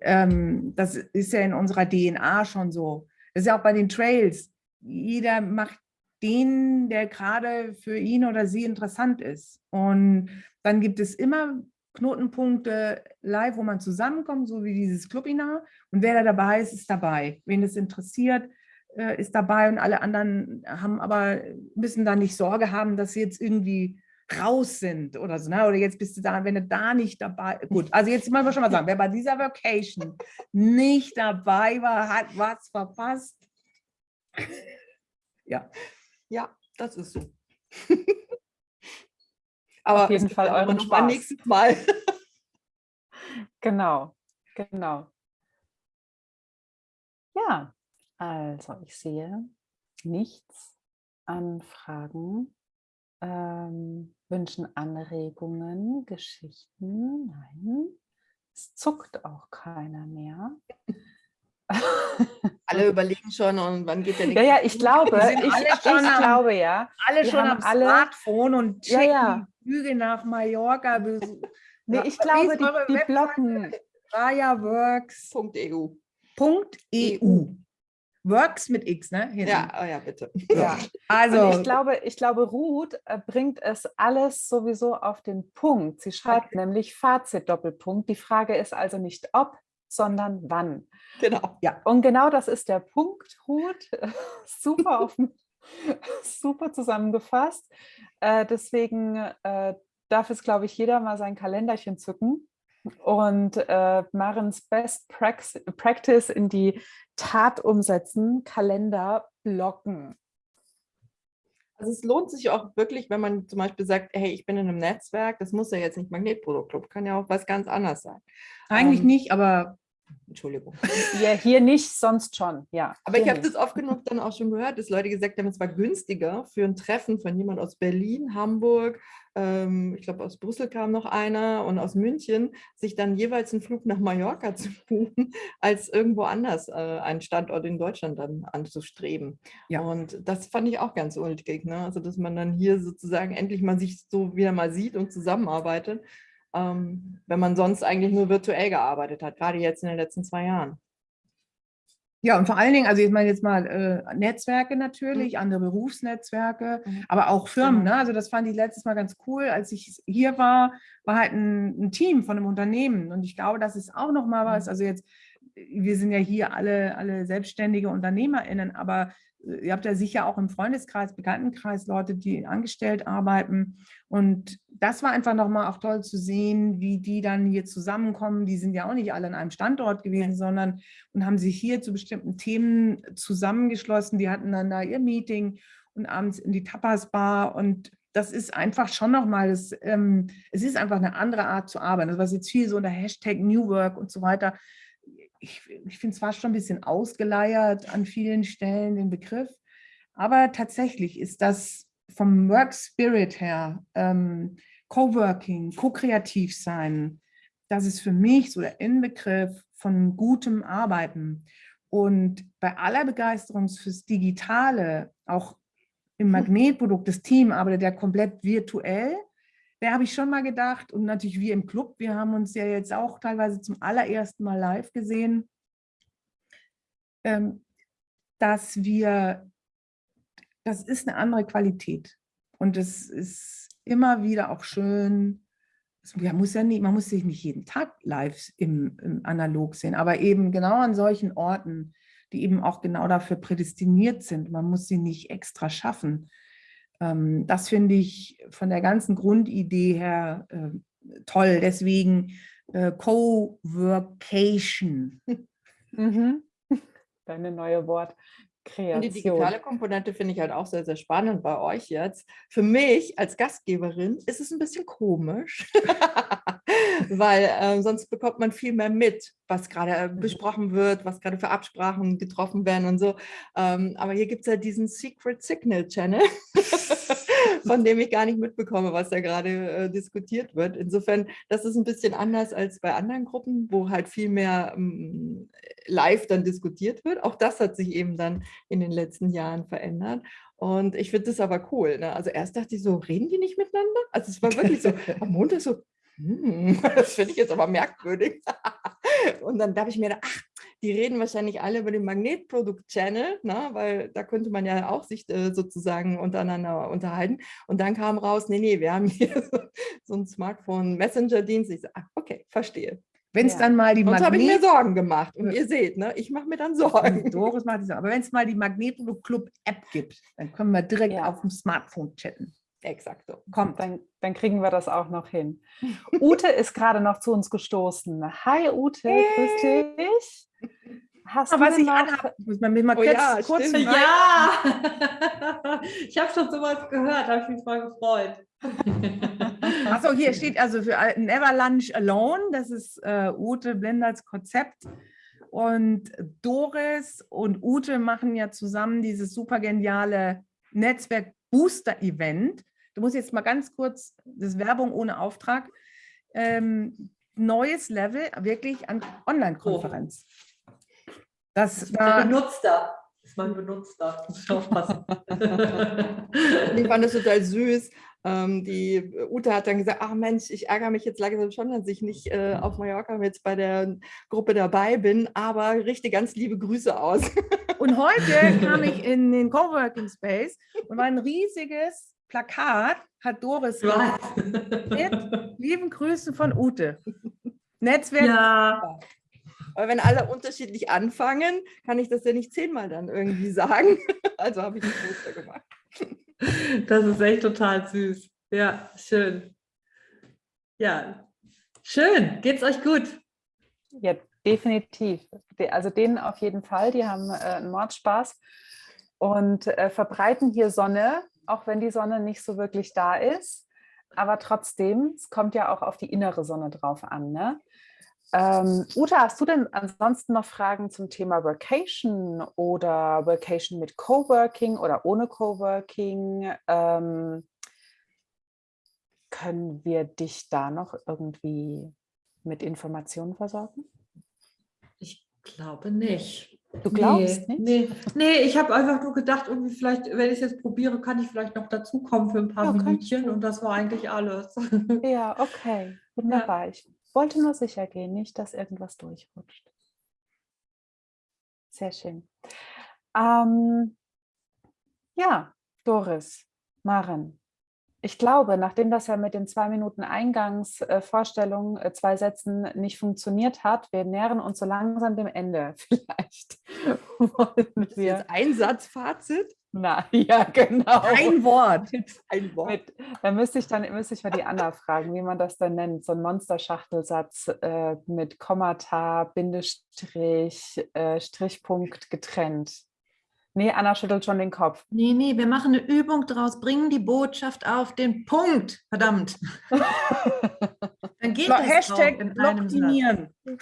Ähm, das ist ja in unserer DNA schon so. Das ist ja auch bei den Trails. Jeder macht den, der gerade für ihn oder sie interessant ist. Und dann gibt es immer Knotenpunkte live, wo man zusammenkommt, so wie dieses Clubinar. Und wer da dabei ist, ist dabei. Wen es interessiert, äh, ist dabei und alle anderen haben aber, müssen da nicht Sorge haben, dass sie jetzt irgendwie raus sind oder so. Ne? Oder jetzt bist du da, wenn du da nicht dabei, gut, also jetzt mal schon mal sagen, wer bei dieser Vacation nicht dabei war, hat was verpasst. Ja, Ja, das ist so. Aber Auf jeden Fall euren noch mal Spaß. nächstes Mal. Genau, genau. Ja, also ich sehe nichts an Fragen, ähm, Wünschen, Anregungen, Geschichten. Nein, es zuckt auch keiner mehr. Alle überlegen schon, und wann geht der Ja, ja, ich glaube, ich, ich am- glaube ja. alle Wir schon haben am alle- Smartphone und Ja, checken ja. die Flüge nach Mallorca. Nee, Ja, ich glaube, die, die blocken. rayaworks.eu. EU. Works mit X, ne? Hinten. Ja, oh ja, bitte. Ja. Also, Und ich glaube, ich glaube, Ruth äh, bringt es alles sowieso auf den Punkt. Sie schreibt nämlich Fazit Doppelpunkt. Die Frage ist also nicht ob, sondern wann. Genau. Und genau das ist der Punkt, Ruth. Super, auf, super zusammengefasst. Äh, deswegen äh, darf es, glaube ich, jeder mal sein Kalenderchen zücken und äh, Marens Best Prax Practice in die Tat umsetzen, Kalender blocken. Also es lohnt sich auch wirklich, wenn man zum Beispiel sagt, hey, ich bin in einem Netzwerk, das muss ja jetzt nicht Magnetproduktclub, kann ja auch was ganz anderes sein. eigentlich ähm, nicht, aber Entschuldigung. Ja, hier nicht, sonst schon, ja. Aber ich habe das oft genug dann auch schon gehört, dass Leute gesagt haben, es war günstiger für ein Treffen von jemand aus Berlin, Hamburg, ähm, ich glaube aus Brüssel kam noch einer und aus München, sich dann jeweils einen Flug nach Mallorca zu buchen, als irgendwo anders äh, einen Standort in Deutschland dann anzustreben. Ja. Und das fand ich auch ganz ulkig, ne? also dass man dann hier sozusagen endlich mal sich so wieder mal sieht und zusammenarbeitet, ähm, wenn man sonst eigentlich nur virtuell gearbeitet hat, gerade jetzt in den letzten zwei Jahren. Ja, und vor allen Dingen, also ich meine jetzt mal äh, Netzwerke natürlich, andere Berufsnetzwerke, Mhm. aber auch Firmen. Genau. Ne? Also das fand ich letztes Mal ganz cool. Als ich hier war, war halt ein, ein Team von einem Unternehmen. Und ich glaube, das ist auch nochmal was. Mhm. Also jetzt, wir sind ja hier alle, alle selbstständige UnternehmerInnen, aber äh, ihr habt ja sicher auch im Freundeskreis, Bekanntenkreis Leute, die angestellt arbeiten. Und das war einfach nochmal auch toll zu sehen, wie die dann hier zusammenkommen. Die sind ja auch nicht alle an einem Standort gewesen, sondern und haben sich hier zu bestimmten Themen zusammengeschlossen. Die hatten dann da ihr Meeting und abends in die Tapas-Bar und das ist einfach schon nochmal, das, ähm, es ist einfach eine andere Art zu arbeiten. Das was jetzt viel so unter Hashtag New Work und so weiter. Ich, ich finde es fast schon ein bisschen ausgeleiert an vielen Stellen, den Begriff. Aber tatsächlich ist das vom Work Spirit her, ähm, Coworking, Co-Kreativ sein, das ist für mich so der Inbegriff von gutem Arbeiten. Und bei aller Begeisterung fürs Digitale, auch im Magnetprodukt, das Team arbeitet ja komplett virtuell. Da habe ich schon mal gedacht, und natürlich wir im Club, wir haben uns ja jetzt auch teilweise zum allerersten Mal live gesehen, ähm, dass wir, das ist eine andere Qualität. Und es ist immer wieder auch schön, man muss, ja nicht, man muss sich nicht jeden Tag live im, im Analog sehen, aber eben genau an solchen Orten, die eben auch genau dafür prädestiniert sind. Man muss sie nicht extra schaffen. Ähm, das finde ich von der ganzen Grundidee her äh, toll. Deswegen äh, Co-Workation. Mhm. Deine neue Und Wortkreation. die digitale Komponente finde ich halt auch sehr, sehr spannend bei euch jetzt. Für mich als Gastgeberin ist es ein bisschen komisch, weil äh, sonst bekommt man viel mehr mit, was gerade äh, besprochen wird, was gerade für Absprachen getroffen werden und so. Ähm, aber hier gibt es ja diesen Secret Signal Channel, von dem ich gar nicht mitbekomme, was da gerade äh, diskutiert wird. Insofern, das ist ein bisschen anders als bei anderen Gruppen, wo halt viel mehr ähm, live dann diskutiert wird. Auch das hat sich eben dann in den letzten Jahren verändert. Und ich finde das aber cool. Ne? Also erst dachte ich so, reden die nicht miteinander? Also es war wirklich so, am Montag so, hm, das finde ich jetzt aber merkwürdig. Und dann habe ich mir gedacht, ach, die reden wahrscheinlich alle über den Magnetprodukt-Channel, ne? weil da könnte man ja auch sich äh, sozusagen untereinander unterhalten. Und dann kam raus, nee, nee, wir haben hier so, so einen Smartphone-Messenger-Dienst. Ich so, ach, okay, verstehe. Wenn es Ja. dann mal die Sonst habe ich mir Magnet... Sorgen gemacht. Und Ja. ihr seht, ne, ich mache mir dann Sorgen. Doris macht das auch. Aber wenn es mal die Magnetprodukt Club App gibt, dann können wir direkt Ja. auf dem Smartphone chatten. Exakt so. Kommt. Dann, dann kriegen wir das auch noch hin. Ute ist gerade noch zu uns gestoßen. Hi Ute, grüß dich. Hast Ah, du was ich noch, anhabe, muss man mir mal Oh kurz, ja, kurz stimmt. rein- Ja, ich habe schon sowas gehört, habe ich mich voll gefreut. Achso, hier steht also für Never Lunch Alone. Das ist äh, Ute Blenders Konzept. Und Doris und Ute machen ja zusammen dieses super geniale Netzwerk Booster Event. Du musst jetzt mal ganz kurz, das ist Werbung ohne Auftrag. Ähm, neues Level, wirklich an Online-Konferenz. Das Das da, Benutzter. Das ist mein Benutzter. Muss ich aufpassen. Ich fand das total süß. Ähm, die Ute hat dann gesagt, ach Mensch, ich ärgere mich jetzt langsam schon, dass ich nicht äh, auf Mallorca jetzt bei der Gruppe dabei bin, aber richte ganz liebe Grüße aus. Und heute kam ich in den Coworking Space und war ein riesiges Plakat, hat Doris mit lieben Grüßen von Ute. Netzwerk. Ja, Aber wenn alle unterschiedlich anfangen, kann ich das ja nicht zehnmal dann irgendwie sagen. Also habe ich ein Poster gemacht. das ist echt total süß. Ja, schön. Ja, schön. Geht's euch gut? Ja, definitiv. De- Also denen auf jeden Fall, die haben äh, einen Mordspaß und äh, verbreiten hier Sonne, auch wenn die Sonne nicht so wirklich da ist. Aber trotzdem, es kommt ja auch auf die innere Sonne drauf an. Ne? Ähm, Uta, hast du denn ansonsten noch Fragen zum Thema Workation oder Workation mit Coworking oder ohne Coworking? Ähm, können wir dich da noch irgendwie mit Informationen versorgen? Ich glaube nicht. Du glaubst nee, nicht? Nee, nee ich habe einfach nur gedacht, irgendwie vielleicht, wenn ich es jetzt probiere, kann ich vielleicht noch dazukommen für ein paar Ja, Minütchen und das war eigentlich alles. Ja, okay, wunderbar. Ich wollte nur sicher gehen, nicht, dass irgendwas durchrutscht. Sehr schön. Ähm, ja, Doris, Maren, ich glaube, nachdem das ja mit den zwei Minuten Eingangsvorstellung, äh, zwei Sätzen nicht funktioniert hat, wir nähern uns so langsam dem Ende. Vielleicht wollen Das ist wir. jetzt ein Satz Fazit. Na, ja, genau. Ein Wort. Ein Wort. Mit, da müsste ich dann müsste ich mal die Anna fragen, wie man das dann nennt. So ein Monsterschachtelsatz äh, mit Kommata, Bindestrich, äh, Strichpunkt getrennt. Nee, Anna schüttelt schon den Kopf. Nee, nee, wir machen eine Übung draus, bringen die Botschaft auf den Punkt. Verdammt. Dann geht Blo- das Hashtag in. Blockdinieren.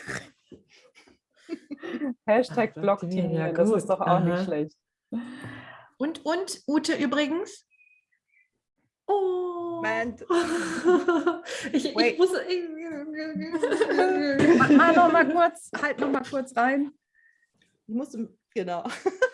Hashtag ja das ist doch auch nicht Aha. schlecht. Und, und, Ute übrigens. Oh. Moment. ich, ich Wait. muss. Mach, mach noch mal kurz, halt noch mal kurz rein. Ich musste, genau.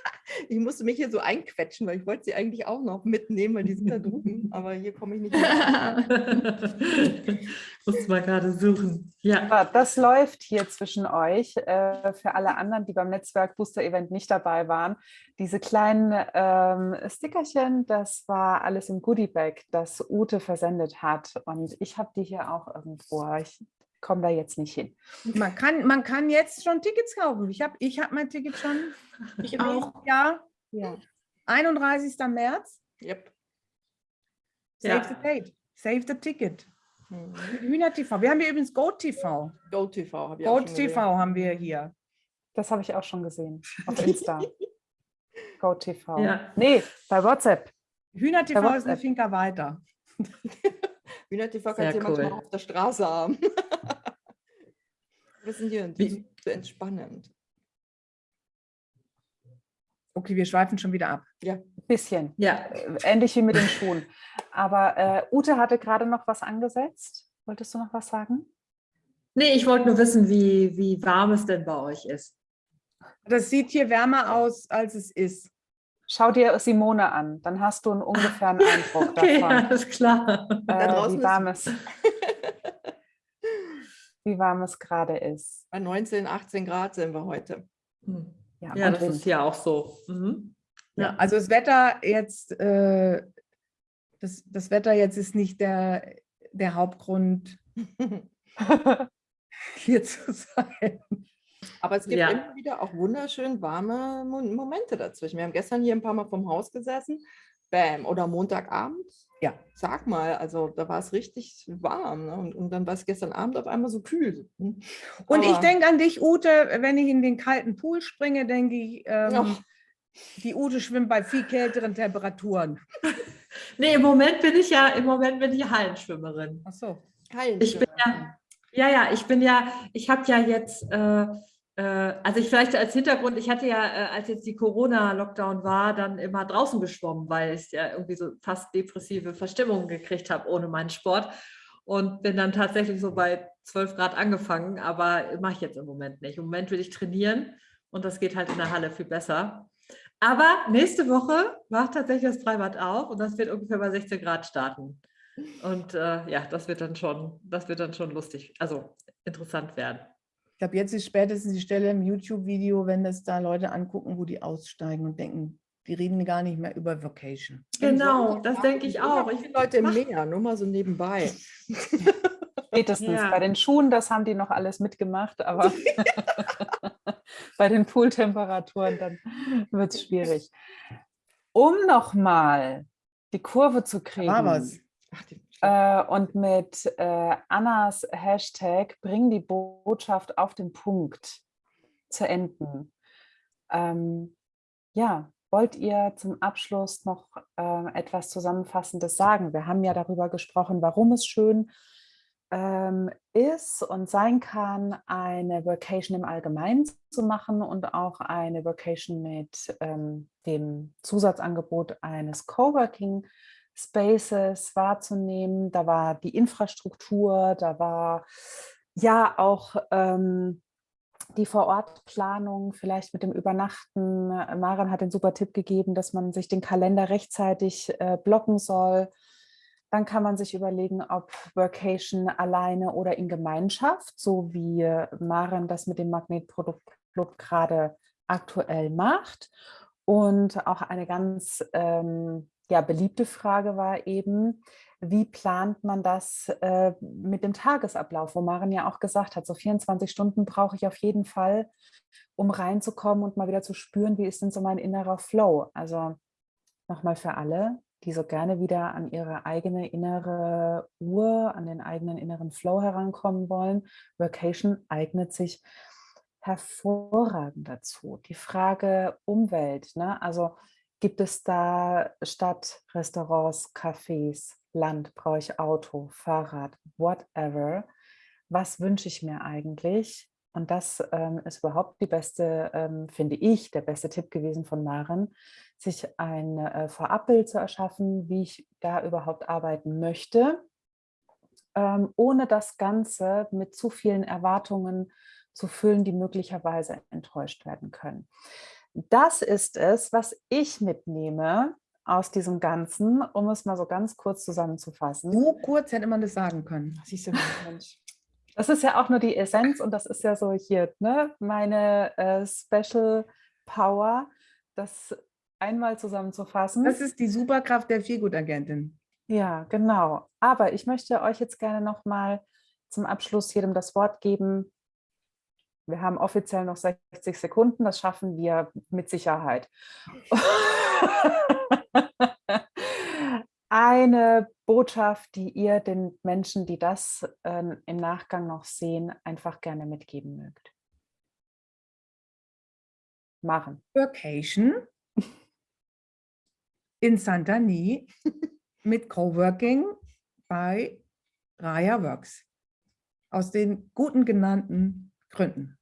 Ich musste mich hier so einquetschen, weil ich wollte sie eigentlich auch noch mitnehmen, weil die sind da drüben. Aber hier komme ich nicht mehr. muss mal gerade suchen. Ja. Das läuft hier zwischen euch. Äh, für alle anderen, die beim Netzwerk Booster Event nicht dabei waren. Diese kleinen ähm, Stickerchen, das war alles im Goodie Bag, das Ute versendet hat. Und ich habe die hier auch irgendwo. Ich komme da jetzt nicht hin. Man kann, man kann jetzt schon Tickets kaufen. Ich habe ich hab mein Ticket schon. Ich auch. Ja, Ja. 31. März. Yep. Save Ja. the date. Save the ticket. Mhm. Hühner TV. Wir haben hier übrigens Goat TV. Goat TV Goat schon TV haben wir hier. Das habe ich auch schon gesehen auf Insta. GoTV. Ja. Nee, bei WhatsApp. Hühner TV ist eine. Finca weiter. Hühner TV Sehr kannst du ja manchmal cool. auch auf der Straße haben. Wir sind hier Wie- zu entspannend. Okay, wir schweifen schon wieder ab. Bisschen. Ja. Äh, Ähnlich wie mit den Schuhen. Aber äh, Ute hatte gerade noch was angesetzt. Wolltest du noch was sagen? Nee, ich wollte nur wissen, wie, wie warm es denn bei euch ist. Das sieht hier wärmer aus, als es ist. Schau dir Simone an, dann hast du einen ungefähren Eindruck Okay, davon, alles klar. Äh, wie ist- warm es, wie warm es gerade ist. Bei 19, 18 Grad sind wir heute. Hm. Ja, Ja, das Wind. ist ja auch so. Mhm. Ja, also das Wetter jetzt, äh, das, das Wetter jetzt ist nicht der, der Hauptgrund, hier zu sein. Aber es gibt Ja. immer wieder auch wunderschön warme Mo- Momente dazwischen. Wir haben gestern hier ein paar Mal vom Haus gesessen. Bam. Oder Montagabend. Ja. Sag mal, also da war es richtig warm. Ne? Und, und dann war es gestern Abend auf einmal so kühl. Hm. Und ich Aber- denke an dich, Ute, wenn ich in den kalten Pool springe, denke ich, ähm, die Ute schwimmt bei viel kälteren Temperaturen. Nee, im Moment bin ich ja, im Moment bin ich Hallenschwimmerin. Ach so. Kein Ich bin ja, ja, ja, ich bin ja, ich habe ja jetzt, äh, also ich vielleicht als Hintergrund, ich hatte ja, äh, als jetzt die Corona-Lockdown war, dann immer draußen geschwommen, weil ich ja irgendwie so fast depressive Verstimmungen gekriegt habe ohne meinen Sport und bin dann tatsächlich so bei 12 Grad angefangen, aber mache ich jetzt im Moment nicht. Im Moment will ich trainieren und das geht halt in der Halle viel besser. Aber nächste Woche macht tatsächlich das Freibad auf und das wird ungefähr bei 16 Grad starten. Und äh, ja, das wird dann schon, das wird dann schon lustig, also interessant werden. Ich glaube, jetzt ist spätestens die Stelle im YouTube-Video, wenn das da Leute angucken, wo die aussteigen und denken, die reden gar nicht mehr über Vocation. Genau, das denke ich auch. Ich, Viele Leute im Meer, nur mal so nebenbei. Spätestens Ja. bei den Schuhen, das haben die noch alles mitgemacht, aber bei den Pooltemperaturen, dann wird es schwierig. Um nochmal die Kurve zu kriegen war was. Ach, die, äh, und mit äh, Annas Hashtag bring die Botschaft auf den Punkt zu enden. Ähm, ja, wollt ihr zum Abschluss noch äh, etwas Zusammenfassendes sagen? Wir haben ja darüber gesprochen, warum es schön ähm, ist und sein kann, eine Vacation im Allgemeinen zu machen und auch eine Vacation mit ähm, dem Zusatzangebot eines Coworking Spaces wahrzunehmen. Da war die Infrastruktur, da war ja auch ähm, die Vorortplanung, vielleicht mit dem Übernachten. Maren hat den super Tipp gegeben, dass man sich den Kalender rechtzeitig äh, blocken soll. Dann kann man sich überlegen, ob Workation alleine oder in Gemeinschaft, so wie Maren das mit dem Magnetproduktclub gerade aktuell macht. Und auch eine ganz ähm, ja, beliebte Frage war eben, wie plant man das äh, mit dem Tagesablauf, wo Maren ja auch gesagt hat, so 24 Stunden brauche ich auf jeden Fall, um reinzukommen und mal wieder zu spüren, wie ist denn so mein innerer Flow. Also nochmal für alle, die so gerne wieder an ihre eigene innere Uhr, an den eigenen inneren Flow herankommen wollen. Vacation eignet sich hervorragend dazu. Die Frage Umwelt, ne? also gibt es da Stadt, Restaurants, Cafés, Land, brauche ich Auto, Fahrrad, whatever. Was wünsche ich mir eigentlich? Und das ähm, ist überhaupt die beste, ähm, finde ich, der beste Tipp gewesen von Maren, sich ein äh, Vorabbild zu erschaffen, wie ich da überhaupt arbeiten möchte, ähm, ohne das Ganze mit zu vielen Erwartungen zu füllen, die möglicherweise enttäuscht werden können. Das ist es, was ich mitnehme aus diesem Ganzen, um es mal so ganz kurz zusammenzufassen. So kurz hätte man das sagen können. siehst du Mensch. Das ist ja auch nur die Essenz und das ist ja so hier ne, meine äh, Special Power, das einmal zusammenzufassen. Das ist die Superkraft der Feelgood-Agentin. Ja, genau. Aber ich möchte euch jetzt gerne noch mal zum Abschluss jedem das Wort geben. Wir haben offiziell noch 60 Sekunden, das schaffen wir mit Sicherheit. Eine Botschaft, die ihr den Menschen, die das äh, im Nachgang noch sehen, einfach gerne mitgeben mögt. Machen. Vacation in Santani mit Coworking bei Raya Works. Aus den guten genannten Gründen.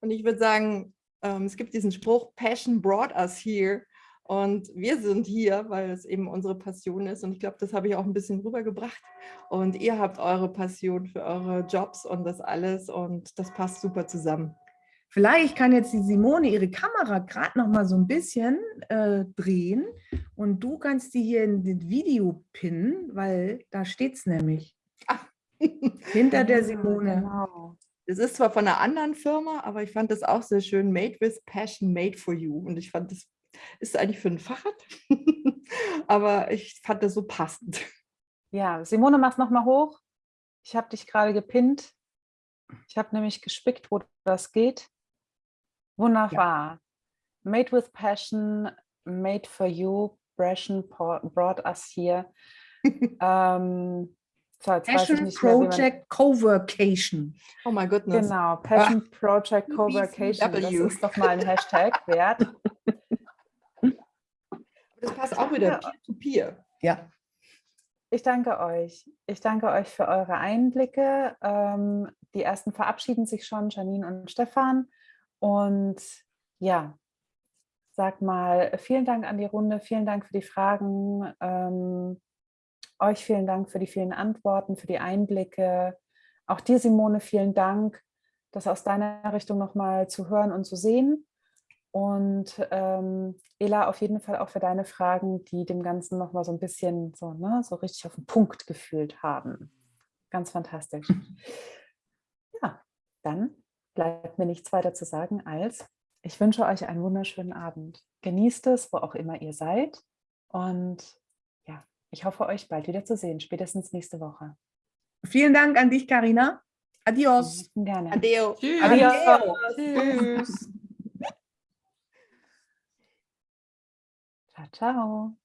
Und ich würde sagen, ähm, es gibt diesen Spruch, Passion brought us here. Und wir sind hier, weil es eben unsere Passion ist. Und ich glaube, das habe ich auch ein bisschen rübergebracht. Und ihr habt eure Passion für eure Jobs und das alles. Und das passt super zusammen. Vielleicht kann jetzt die Simone ihre Kamera gerade noch mal so ein bisschen äh, drehen und du kannst die hier in das Video pinnen, weil da steht es nämlich. Hinter der Simone. Genau. Es ist zwar von einer anderen Firma, aber ich fand das auch sehr schön. Made with Passion, made for you. Und ich fand, das ist eigentlich für ein Fahrrad, aber ich fand das so passend. Ja, Simone, mach's noch mal hoch. Ich habe dich gerade gepinnt. Ich habe nämlich gespickt, wo das geht. Wunderbar. Made with passion, made for you. Passion brought us here. ähm, so, Passion nicht mehr, Project Coworcation. Oh my goodness. Genau, Passion Project Coworcation. Das ist doch mal ein Hashtag wert. Das passt auch wieder Ja. peer-to-peer. Ja, Ich danke euch. Ich danke euch für eure Einblicke. Ähm, die ersten verabschieden sich schon, Janine und Stefan. Und ja, sag mal, vielen Dank an die Runde, vielen Dank für die Fragen. Ähm, euch vielen Dank für die vielen Antworten, für die Einblicke. Auch dir, Simone, vielen Dank, das aus deiner Richtung nochmal zu hören und zu sehen. Und ähm, Ela, auf jeden Fall auch für deine Fragen, die dem Ganzen nochmal so ein bisschen so, ne, so richtig auf den Punkt gefühlt haben. Ganz fantastisch. Ja, Dann bleibt mir nichts weiter zu sagen als, ich wünsche euch einen wunderschönen Abend. Genießt es, wo auch immer ihr seid. Und ich hoffe, euch bald wieder zu sehen, spätestens nächste Woche. Vielen Dank an dich, Karina. Adios. Gerne. Adeo. Tschüss. Adios. Tschüss. Ciao, ciao.